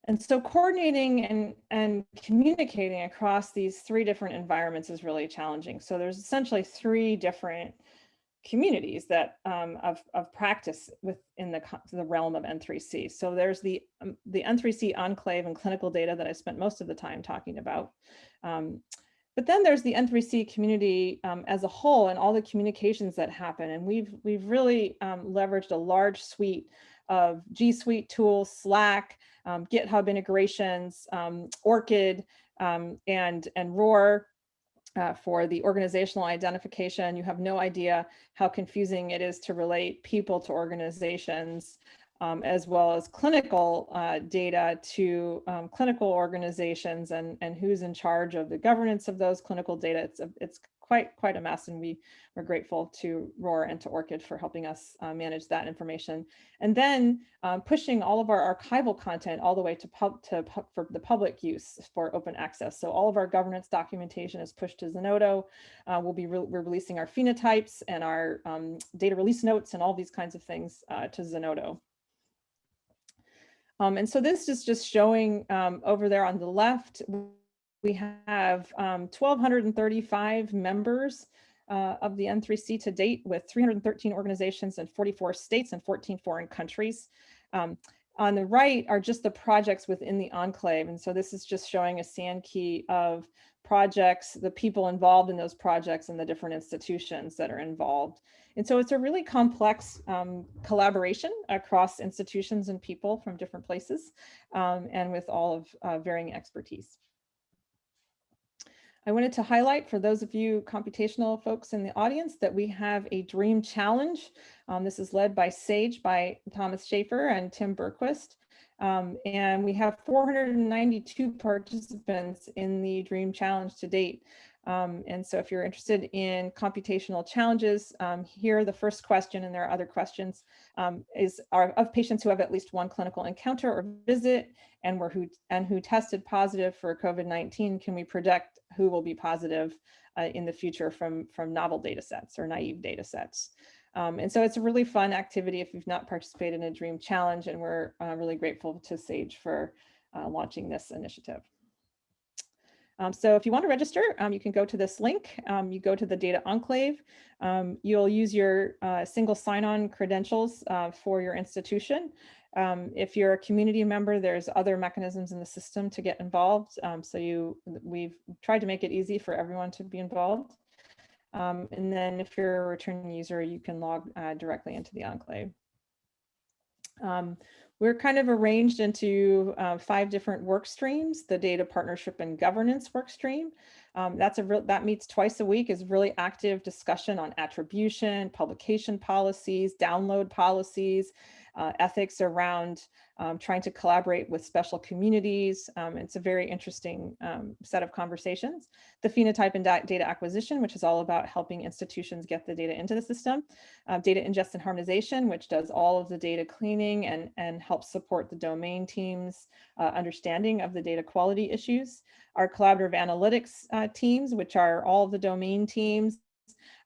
And so coordinating and, and communicating across these three different environments is really challenging. So there's essentially three different communities that um, of, of practice within the, the realm of N3C. So there's the, um, the N3C enclave and clinical data that I spent most of the time talking about. Um, but then there's the N3C community um, as a whole and all the communications that happen. And we've, we've really um, leveraged a large suite of G Suite tools, Slack, um, GitHub integrations, ORCID, and, and ROR uh, for the organizational identification. You have no idea how confusing it is to relate people to organizations, um, as well as clinical uh, data to um, clinical organizations and, and who's in charge of the governance of those clinical data. It's, it's quite quite a mess and we are grateful to ROR and to ORCID for helping us uh, manage that information. And then um, pushing all of our archival content all the way to, pub, to for the public use for open access. So all of our governance documentation is pushed to Zenodo. Uh, we'll be re we're releasing our phenotypes and our um, data release notes and all these kinds of things uh, to Zenodo. Um, and so this is just showing um, over there on the left, we have um, 1,235 members uh, of the N3C to date with 313 organizations in 44 states and 14 foreign countries. Um, on the right are just the projects within the enclave. And so this is just showing a Sankey of projects, the people involved in those projects and the different institutions that are involved. And so it's a really complex um, collaboration across institutions and people from different places um, and with all of uh, varying expertise. I wanted to highlight for those of you computational folks in the audience that we have a dream challenge. Um, this is led by SAGE by Thomas Schaffter and Tim Bergquist. Um, and we have 492 participants in the dream challenge to date. Um, and so if you're interested in computational challenges, um, here the first question, and there are other questions, um, is are of patients who have at least one clinical encounter or visit and were who and who tested positive for COVID-19, can we predict who will be positive uh, in the future from, from novel data sets or naive data sets? Um, and so it's a really fun activity if you've not participated in a DREAM challenge, and we're uh, really grateful to SAGE for uh, launching this initiative. Um, so if you want to register, um, you can go to this link. Um, you go to the data enclave. Um, you'll use your uh, single sign-on credentials uh, for your institution. Um, if you're a community member, there's other mechanisms in the system to get involved. Um, so you, we've tried to make it easy for everyone to be involved. and then if you're a returning user, you can log uh, directly into the enclave. We're kind of arranged into uh, five different work streams, the data partnership and governance work stream. Um, that's a real, that meets twice a week is really active discussion on attribution, publication policies, download policies, uh, ethics around um, trying to collaborate with special communities. Um, it's a very interesting um, set of conversations. The phenotype and data acquisition, which is all about helping institutions get the data into the system. Uh, data ingest and harmonization, which does all of the data cleaning and, and helps support the domain teams uh, understanding of the data quality issues. Our collaborative analytics uh, teams, which are all the domain teams,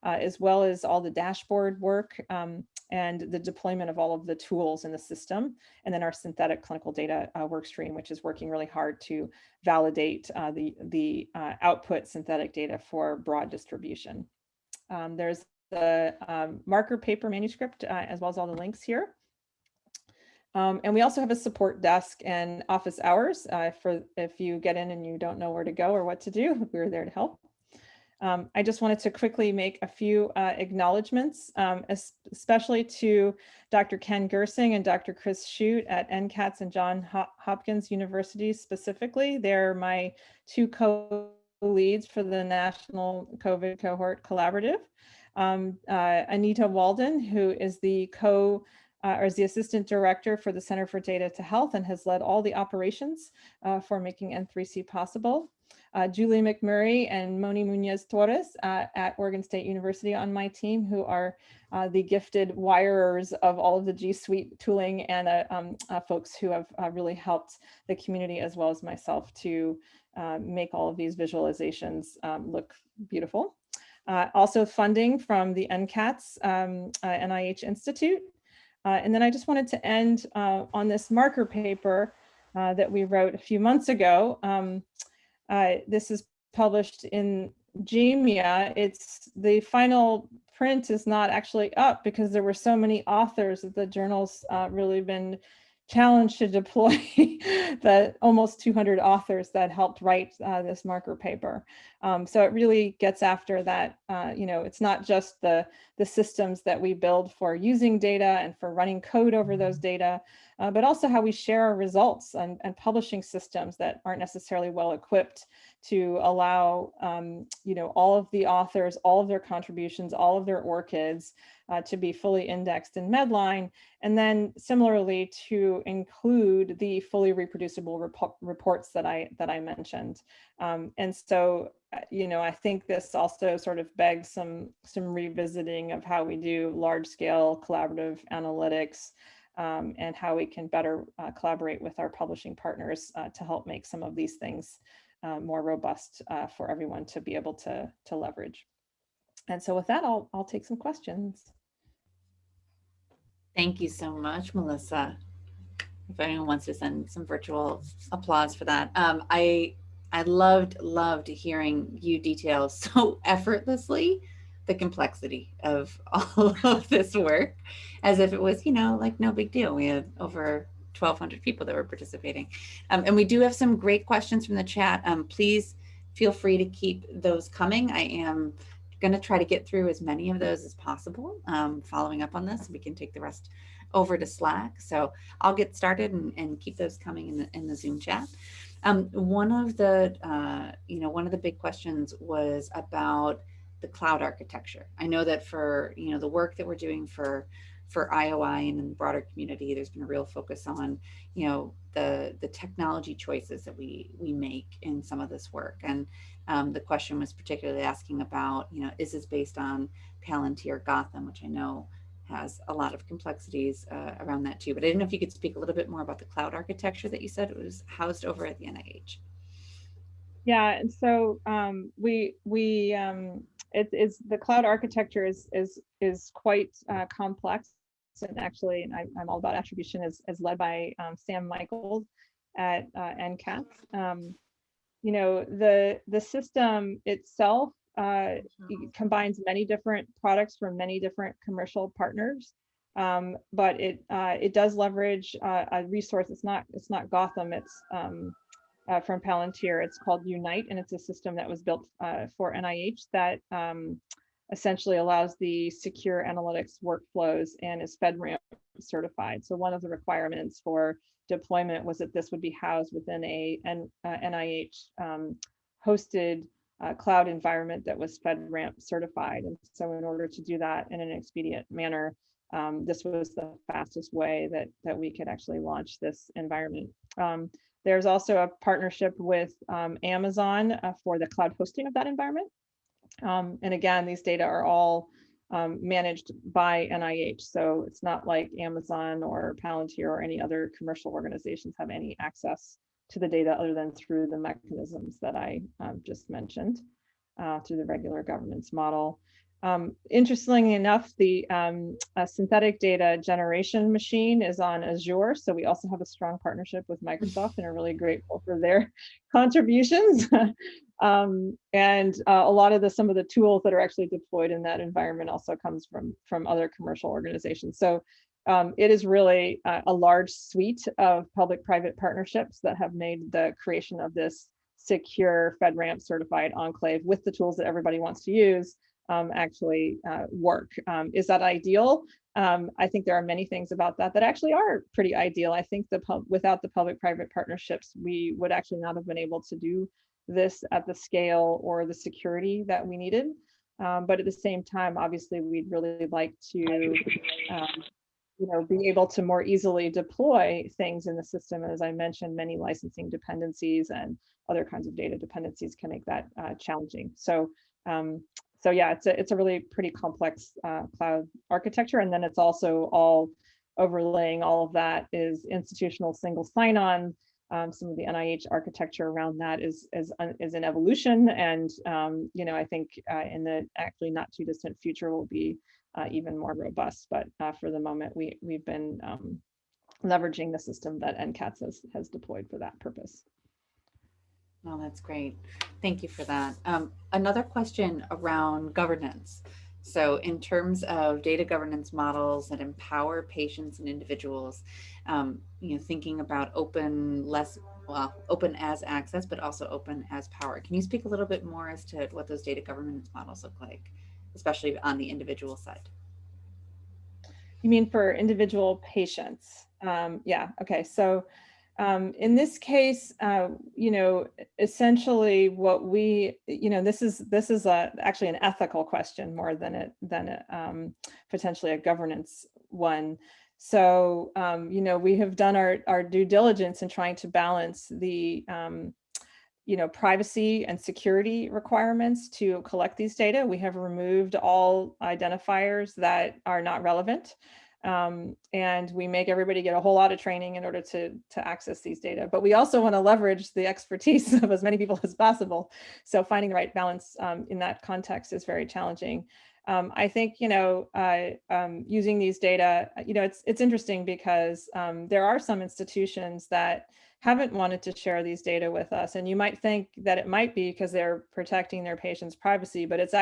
uh, as well as all the dashboard work um, and the deployment of all of the tools in the system, and then our synthetic clinical data uh, work stream, which is working really hard to validate uh, the, the uh, output synthetic data for broad distribution. Um, there's the um, marker paper manuscript, uh, as well as all the links here. Um, and we also have a support desk and office hours uh, for if you get in and you don't know where to go or what to do, we're there to help. Um, I just wanted to quickly make a few uh, acknowledgements, um, especially to Dr. Ken Gersing and Dr. Chris Chute at NCATS and John Hopkins University specifically. They're my two co-leads for the National COVID Cohort Collaborative. Um, uh, Anita Walden, who is the co uh, or is the assistant director for the Center for Data to Health and has led all the operations uh, for making N3C possible uh, Julie McMurry and Moni Munoz Torres uh, at Oregon State University on my team, who are uh, the gifted wirers of all of the G Suite tooling and uh, um, uh, folks who have uh, really helped the community as well as myself to make all of these visualizations um, look beautiful. also funding from the NCATS um, NIH Institute. and then I just wanted to end on this marker paper that we wrote a few months ago. Um, uh, this is published in JAMIA. It's the final print is not actually up because there were so many authors that the journal's uh, really been challenged to deploy the almost 200 authors that helped write uh, this marker paper. Um, so it really gets after that, uh, you know, it's not just the, the systems that we build for using data and for running code over those mm-hmm. data, uh, but also how we share our results and, and publishing systems that aren't necessarily well equipped to allow, um, you know, all of the authors, all of their contributions, all of their ORCIDs uh, to be fully indexed in Medline. And then similarly to include the fully reproducible rep reports that I, that I mentioned. Um, and so, you know, I think this also sort of begs some, some revisiting of how we do large scale collaborative analytics um, and how we can better uh, collaborate with our publishing partners uh, to help make some of these things uh, more robust uh, for everyone to be able to, to leverage. And so with that, I'll, I'll take some questions. Thank you so much, Melissa. If anyone wants to send some virtual applause for that. Um, I, I loved, loved hearing you detail so effortlessly the complexity of all of this work as if it was, you know, like no big deal. We had over 1,200 people that were participating. Um, and we do have some great questions from the chat. Um, please feel free to keep those coming. I am going to try to get through as many of those as possible um, following up on this. We can take the rest over to Slack. So I'll get started and, and keep those coming in the, in the Zoom chat. Um, one of the, uh, you know, one of the big questions was about the cloud architecture. I know that for, you know, the work that we're doing for for IOI and in the broader community, there's been a real focus on, you know, the the technology choices that we we make in some of this work. And um, the question was particularly asking about, you know, is this based on Palantir Gotham, which I know has a lot of complexities uh, around that too. But I didn't know if you could speak a little bit more about the cloud architecture that you said it was housed over at the NIH. Yeah, and so um, we we um, it is the cloud architecture is is is quite uh, complex and actually and I, am all about attribution is, is led by um, Sam Michaels at uh, NCATS. Um, you know the the system itself uh, combines many different products from many different commercial partners um, but it uh, it does leverage uh, a resource it's not it's not Gotham it's um, uh, from Palantir. It's called Unite, and it's a system that was built uh, for NIH that um, essentially allows the secure analytics workflows and is FedRAMP certified. So one of the requirements for deployment was that this would be housed within a N, uh, NIH um, hosted uh, cloud environment that was FedRAMP certified. And so in order to do that in an expedient manner, um, this was the fastest way that, that we could actually launch this environment. Um, there's also a partnership with um, Amazon uh, for the cloud hosting of that environment. Um, and again, these data are all um, managed by NIH. So it's not like Amazon or Palantir or any other commercial organizations have any access to the data other than through the mechanisms that I um, just mentioned uh, through the regular governance model. Um, interestingly enough, the um, synthetic data generation machine is on Azure. So we also have a strong partnership with Microsoft and are really grateful for their contributions. um, and uh, a lot of the some of the tools that are actually deployed in that environment also comes from from other commercial organizations. So um, it is really a, a large suite of public-private partnerships that have made the creation of this secure FedRAMP certified enclave with the tools that everybody wants to use um, actually uh, work. Um, is that ideal? Um, I think there are many things about that that actually are pretty ideal. I think the without the public-private partnerships, we would actually not have been able to do this at the scale or the security that we needed. Um, but at the same time, obviously, we'd really like to um, you know, be able to more easily deploy things in the system. As I mentioned, many licensing dependencies and other kinds of data dependencies can make that uh, challenging. So um, so yeah, it's a, it's a really pretty complex uh, cloud architecture. And then it's also all overlaying all of that is institutional single sign-on. Um, some of the NIH architecture around that is is is an evolution, and um, you know I think uh, in the actually not too distant future will be uh, even more robust. But uh, for the moment, we we've been um, leveraging the system that NCATS has has deployed for that purpose. Oh, that's great. Thank you for that. Um, another question around governance. So in terms of data governance models that empower patients and individuals, um, you know, thinking about open, less, well, open as access, but also open as power. Can you speak a little bit more as to what those data governance models look like, especially on the individual side? You mean for individual patients? Um, yeah, okay. So um, in this case, uh, you know, essentially what we, you know, this is this is a, actually an ethical question more than it than a, um, potentially a governance one. So, um, you know, we have done our, our due diligence in trying to balance the, um, you know, privacy and security requirements to collect these data. We have removed all identifiers that are not relevant um, and we make everybody get a whole lot of training in order to, to access these data. But we also want to leverage the expertise of as many people as possible. So finding the right balance um, in that context is very challenging. Um, I think, you know, uh, um, using these data, you know, it's, it's interesting because um, there are some institutions that haven't wanted to share these data with us. And you might think that it might be because they're protecting their patients' privacy, but it's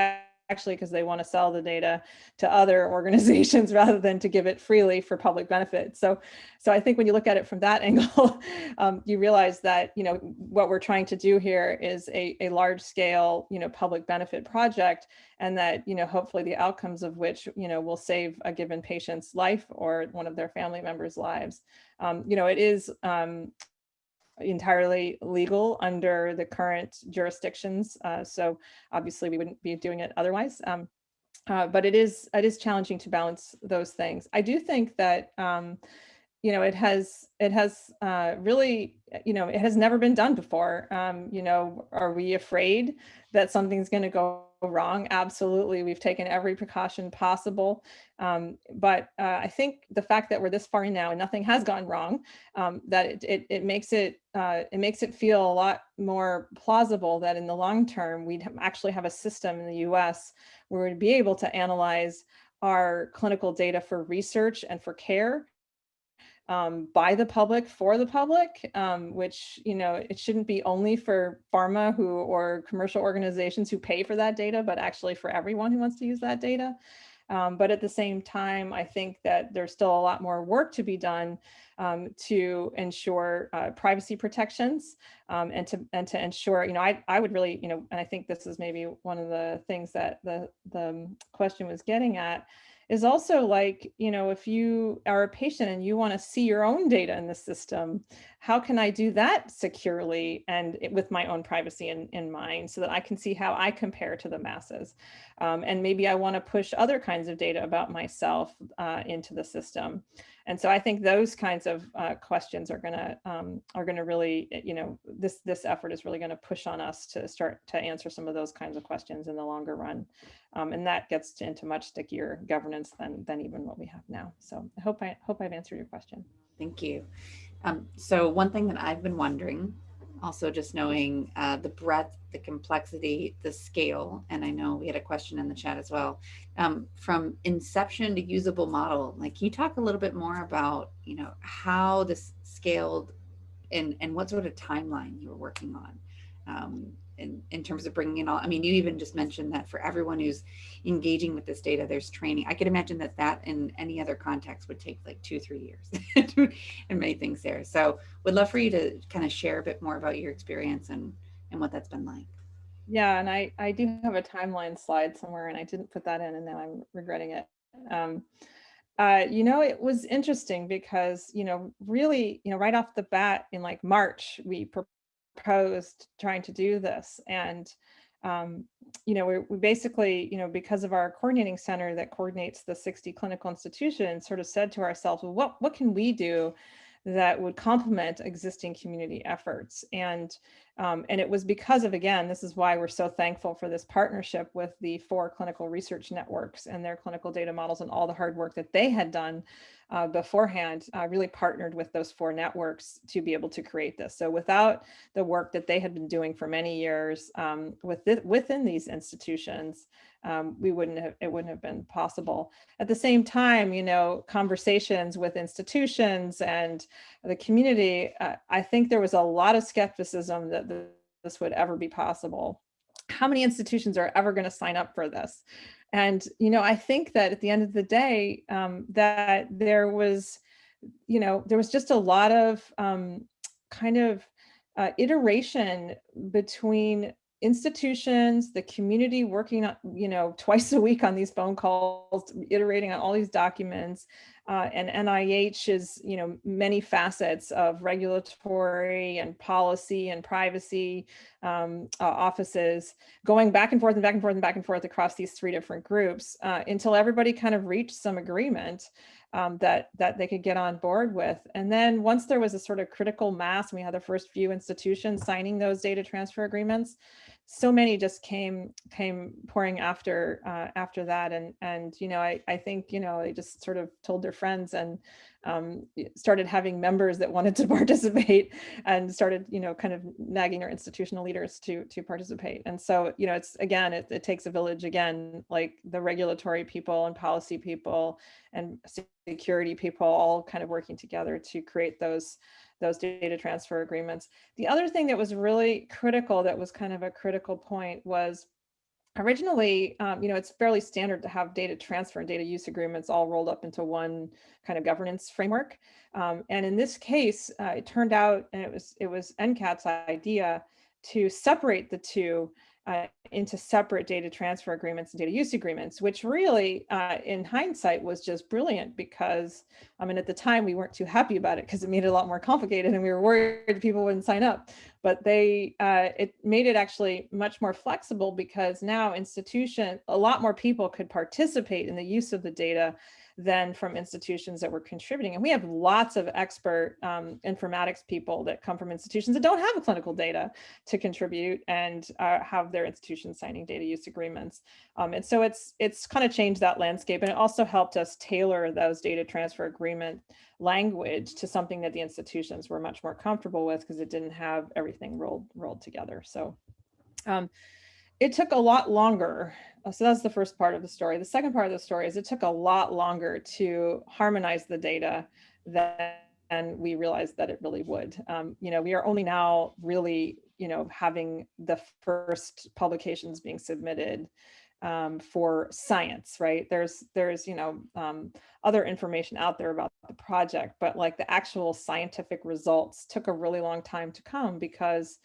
actually because they want to sell the data to other organizations rather than to give it freely for public benefit. So, so I think when you look at it from that angle, um, you realize that, you know, what we're trying to do here is a, a large scale, you know, public benefit project and that, you know, hopefully the outcomes of which, you know, will save a given patient's life or one of their family members' lives. Um, you know, it is um, entirely legal under the current jurisdictions. Uh, so obviously we wouldn't be doing it otherwise. Um, uh, but it is it is challenging to balance those things. I do think that um, you know it has it has uh, really you know it has never been done before. Um, you know, are we afraid that something's going to go wrong? Absolutely, we've taken every precaution possible. Um, but uh, I think the fact that we're this far now and nothing has gone wrong, um, that it, it, it, makes it uh, it makes it feel a lot more plausible that in the long term we'd actually have a system in the U.S. where we'd be able to analyze our clinical data for research and for care um, by the public for the public, um, which, you know, it shouldn't be only for pharma who or commercial organizations who pay for that data, but actually for everyone who wants to use that data. Um, but at the same time, I think that there's still a lot more work to be done um, to ensure uh, privacy protections um, and to and to ensure, you know, I, I would really, you know, and I think this is maybe one of the things that the, the question was getting at, is also like, you know, if you are a patient and you want to see your own data in the system, how can I do that securely and with my own privacy in, in mind so that I can see how I compare to the masses? Um, and maybe I want to push other kinds of data about myself uh, into the system. And so I think those kinds of uh, questions are going to um, are to really, you know, this this effort is really going to push on us to start to answer some of those kinds of questions in the longer run. Um, and that gets to, into much stickier governance than than even what we have now. So I hope I hope I've answered your question. Thank you. Um, so one thing that I've been wondering also just knowing uh, the breadth, the complexity, the scale, and I know we had a question in the chat as well. Um, from inception to usable model, like can you talk a little bit more about, you know, how this scaled and, and what sort of timeline you were working on? Um, in, in terms of bringing in all, I mean, you even just mentioned that for everyone who's engaging with this data, there's training. I could imagine that that in any other context would take like two, three years and many things there. So would love for you to kind of share a bit more about your experience and, and what that's been like. Yeah, and I, I do have a timeline slide somewhere and I didn't put that in and now I'm regretting it. Um, uh, you know, it was interesting because, you know, really, you know, right off the bat in like March, we proposed trying to do this. And, um, you know, we, we basically, you know, because of our coordinating center that coordinates the 60 clinical institutions sort of said to ourselves, well, what, what can we do that would complement existing community efforts. And, um, and it was because of, again, this is why we're so thankful for this partnership with the four clinical research networks and their clinical data models and all the hard work that they had done uh, beforehand, uh, really partnered with those four networks to be able to create this. So without the work that they had been doing for many years um, with within these institutions, um, we wouldn't have, it wouldn't have been possible. At the same time, you know, conversations with institutions and the community, uh, I think there was a lot of skepticism that this would ever be possible. How many institutions are ever going to sign up for this? And, you know, I think that at the end of the day, um, that there was, you know, there was just a lot of um, kind of uh, iteration between institutions, the community working on, you know, twice a week on these phone calls, iterating on all these documents, uh, and NIH is, you know, many facets of regulatory and policy and privacy um, uh, offices going back and forth and back and forth and back and forth across these three different groups uh, until everybody kind of reached some agreement um, that that they could get on board with. And then once there was a sort of critical mass, we had the first few institutions signing those data transfer agreements, so many just came came pouring after uh, after that and and you know I, I think you know they just sort of told their friends and um, started having members that wanted to participate and started you know kind of nagging our institutional leaders to to participate. And so you know it's again it, it takes a village again like the regulatory people and policy people and security people all kind of working together to create those those data transfer agreements. The other thing that was really critical, that was kind of a critical point was originally, um, you know, it's fairly standard to have data transfer and data use agreements all rolled up into one kind of governance framework. Um, and in this case, uh, it turned out, and it was it was NCAT's idea to separate the two uh, into separate data transfer agreements and data use agreements, which really, uh, in hindsight, was just brilliant because, I mean, at the time we weren't too happy about it because it made it a lot more complicated and we were worried people wouldn't sign up. But they, uh, it made it actually much more flexible because now institution, a lot more people could participate in the use of the data than from institutions that were contributing. And we have lots of expert um, informatics people that come from institutions that don't have clinical data to contribute and uh, have their institutions signing data use agreements. Um, and so it's it's kind of changed that landscape. And it also helped us tailor those data transfer agreement language to something that the institutions were much more comfortable with because it didn't have everything rolled rolled together. So um, it took a lot longer. Uh, so that's the first part of the story. The second part of the story is it took a lot longer to harmonize the data than we realized that it really would. Um, you know, we are only now really, you know, having the first publications being submitted um, for science, right? There's, there's, you know, um, other information out there about the project, but like the actual scientific results took a really long time to come because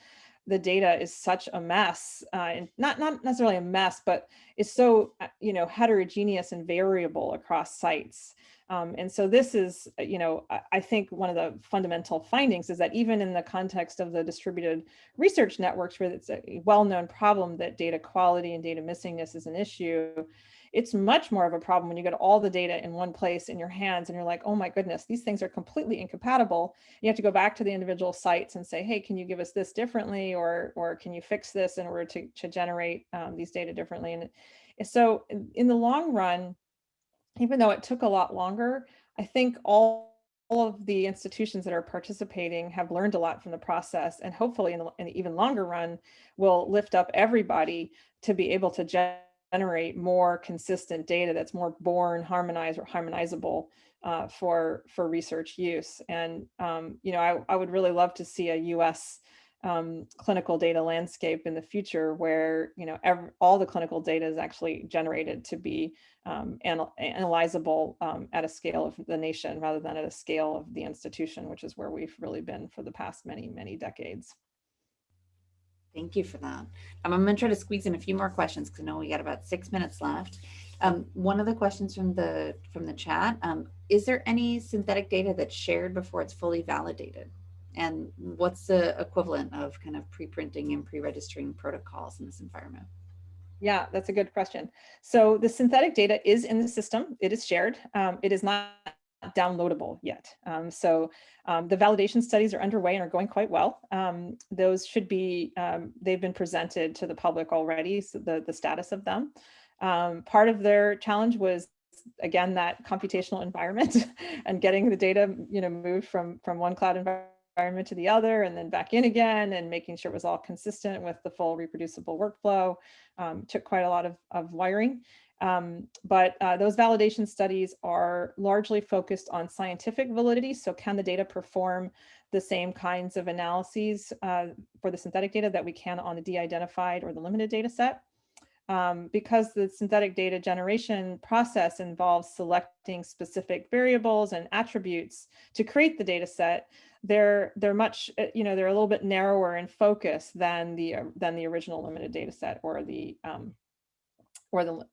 the data is such a mess uh, and not not necessarily a mess but is so uh, you know heterogeneous and variable across sites. Um, and so this is uh, you know I, I think one of the fundamental findings is that even in the context of the distributed research networks where it's a well-known problem that data quality and data missingness is an issue it's much more of a problem when you get all the data in one place in your hands and you're like, oh my goodness, these things are completely incompatible. You have to go back to the individual sites and say, hey, can you give us this differently? Or, or can you fix this in order to, to generate um, these data differently? And so in, the long run, even though it took a lot longer, I think all of the institutions that are participating have learned a lot from the process and hopefully in the, in the even longer run will lift up everybody to be able to generate more consistent data that's more born, harmonized or harmonizable uh, for for research use. And um, you know, I, I would really love to see a U.S. Um, clinical data landscape in the future where you know every, all the clinical data is actually generated to be um, anal analyzable um, at a scale of the nation rather than at a scale of the institution, which is where we've really been for the past many, many decades. Thank you for that. Um, I'm going to try to squeeze in a few more questions because I know we got about six minutes left. Um, one of the questions from the from the chat, um, is there any synthetic data that's shared before it's fully validated? And what's the equivalent of kind of pre-printing and pre-registering protocols in this environment? Yeah, that's a good question. So the synthetic data is in the system. It is shared. Um, it is not downloadable yet. Um, so um, the validation studies are underway and are going quite well. Um, those should be, um, they've been presented to the public already, so the, the status of them. Um, part of their challenge was again, that computational environment and getting the data, you know, moved from, from one cloud environment to the other and then back in again and making sure it was all consistent with the full reproducible workflow um, took quite a lot of, of wiring. Um, but uh, those validation studies are largely focused on scientific validity. So can the data perform the same kinds of analyses uh, for the synthetic data that we can on the de-identified or the limited data set? Um, because the synthetic data generation process involves selecting specific variables and attributes to create the data set, they're they're much uh, you know they're a little bit narrower in focus than the uh, than the original limited data set or the um, or the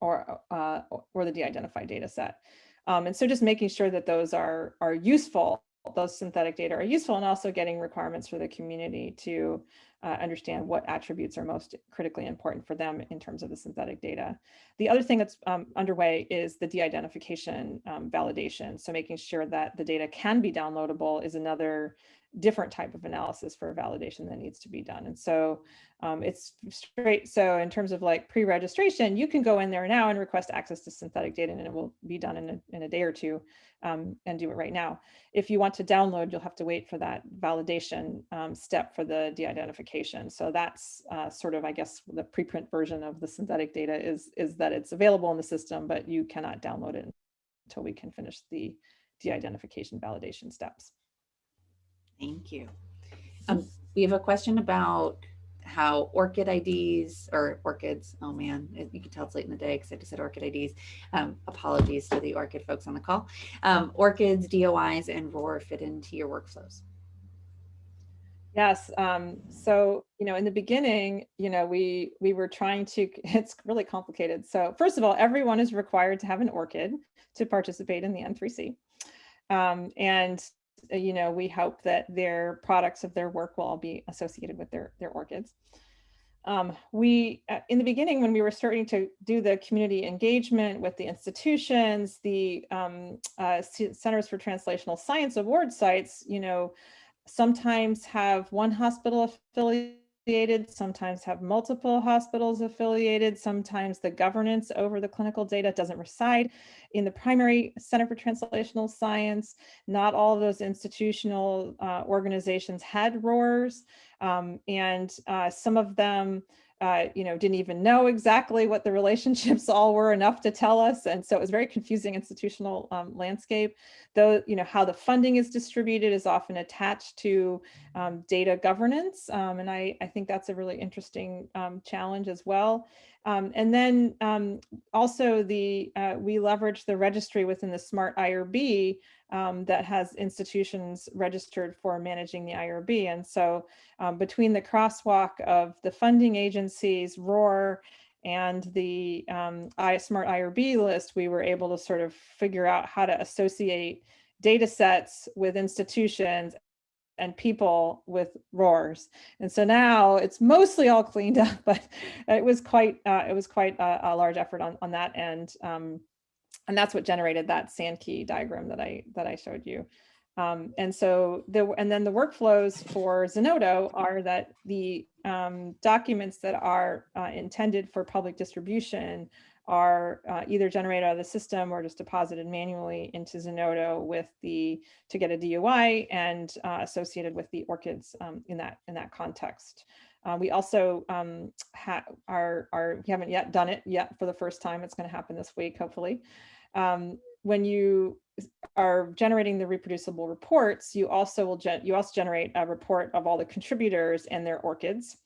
or, uh, or the de-identified data set. Um, and so just making sure that those are, are useful, those synthetic data are useful and also getting requirements for the community to uh, understand what attributes are most critically important for them in terms of the synthetic data. The other thing that's um, underway is the de-identification um, validation. So making sure that the data can be downloadable is another different type of analysis for validation that needs to be done. And so um, it's straight. So in terms of like pre-registration, you can go in there now and request access to synthetic data and it will be done in a, in a day or two um, and do it right now. If you want to download, you'll have to wait for that validation um, step for the de-identification. So that's uh, sort of, I guess, the preprint version of the synthetic data is, is that it's available in the system, but you cannot download it until we can finish the de-identification validation steps. Thank you. Um, we have a question about how ORCID IDs or ORCIDs, oh man, you can tell it's late in the day because I just said ORCID IDs. Um, apologies to the ORCID folks on the call. Um, DOIs, and ROR fit into your workflows. Yes. Um, so, you know, in the beginning, you know, we we were trying to, it's really complicated. So first of all, everyone is required to have an ORCID to participate in the N3C. Um, and you know, we hope that their products of their work will all be associated with their, their ORCIDs. Um, we, uh, in the beginning, when we were starting to do the community engagement with the institutions, the um, uh, Centers for Translational Science award sites, you know, sometimes have one hospital affiliate affiliated, sometimes have multiple hospitals affiliated, sometimes the governance over the clinical data doesn't reside in the primary Center for Translational Science. Not all of those institutional uh, organizations had RORs, um, and uh, some of them uh, you know, didn't even know exactly what the relationships all were enough to tell us. And so it was very confusing institutional um, landscape. Though, you know, how the funding is distributed is often attached to um, data governance. Um, and I, I think that's a really interesting um, challenge as well. Um, and then um, also the uh, we leverage the registry within the SMART IRB um, that has institutions registered for managing the IRB. And so um, between the crosswalk of the funding agencies, ROR, and the um, SMART IRB list, we were able to sort of figure out how to associate data sets with institutions and people with RORs. And so now it's mostly all cleaned up, but it was quite uh, it was quite a, a, large effort on, on that end. Um, and that's what generated that Sankey diagram that I that I showed you. Um, and so the and then the workflows for Zenodo are that the um, documents that are uh, intended for public distribution are uh, either generated out of the system or just deposited manually into Zenodo with the to get a DOI and uh, associated with the ORCIDs um, in that in that context. Uh, we also um, ha are, are, we haven't yet done it yet for the first time. It's going to happen this week, hopefully. Um, when you are generating the reproducible reports, you also will you also generate a report of all the contributors and their ORCIDs.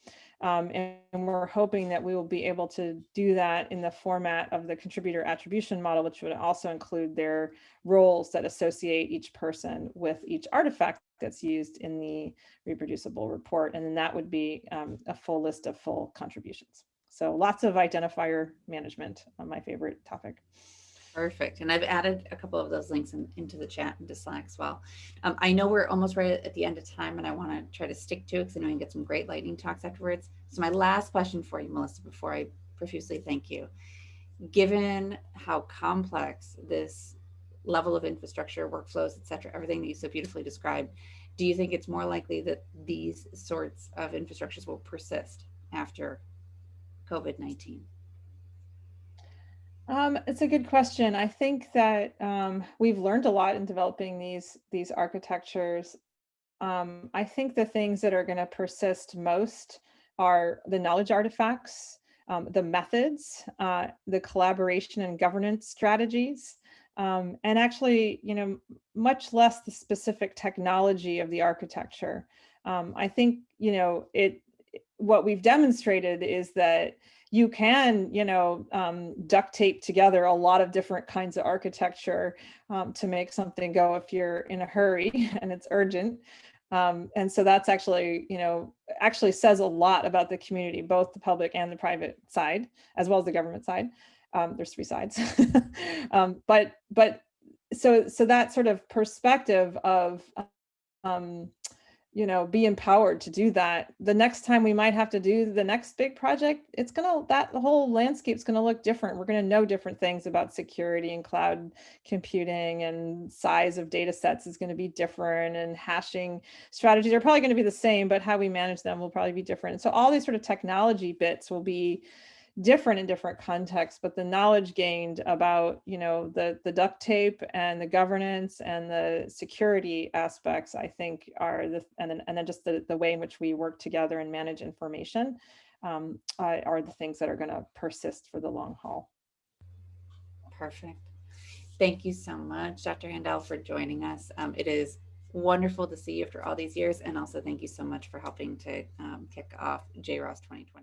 Um, and, and, we're hoping that we will be able to do that in the format of the contributor attribution model, which would also include their roles that associate each person with each artifact that's used in the reproducible report. And then that would be um, a full list of full contributions. So lots of identifier management, my favorite topic. Perfect. And I've added a couple of those links in, into the chat into Slack as well. Um, I know we're almost right at the end of time and I want to try to stick to it because I know we can get some great lightning talks afterwards. So my last question for you, Melissa, before I profusely thank you. Given how complex this level of infrastructure, workflows, et cetera, everything that you so beautifully described, do you think it's more likely that these sorts of infrastructures will persist after COVID-19? Um, it's a good question. I think that um, we've learned a lot in developing these these architectures. Um, I think the things that are going to persist most are the knowledge artifacts, um, the methods, uh, the collaboration and governance strategies, um, and actually, you know, much less the specific technology of the architecture. Um, I think, you know, it what we've demonstrated is that you can, you know, um, duct tape together a lot of different kinds of architecture um, to make something go if you're in a hurry and it's urgent. Um, and so that's actually, you know, actually says a lot about the community, both the public and the private side, as well as the government side. Um, there's three sides. um, but but so so that sort of perspective of um, you know, be empowered to do that. The next time we might have to do the next big project, it's gonna, that whole landscape's gonna look different. We're gonna know different things about security and cloud computing and size of data sets is gonna be different and hashing strategies are probably gonna be the same, but how we manage them will probably be different. So all these sort of technology bits will be different in different contexts, but the knowledge gained about, you know, the, the duct tape and the governance and the security aspects, I think are the, and then, and then just the, the way in which we work together and manage information um, are the things that are gonna persist for the long haul. Perfect. Thank you so much, Dr. Haendel, for joining us. Um, it is wonderful to see you after all these years. And also thank you so much for helping to um, kick off JROST 2020.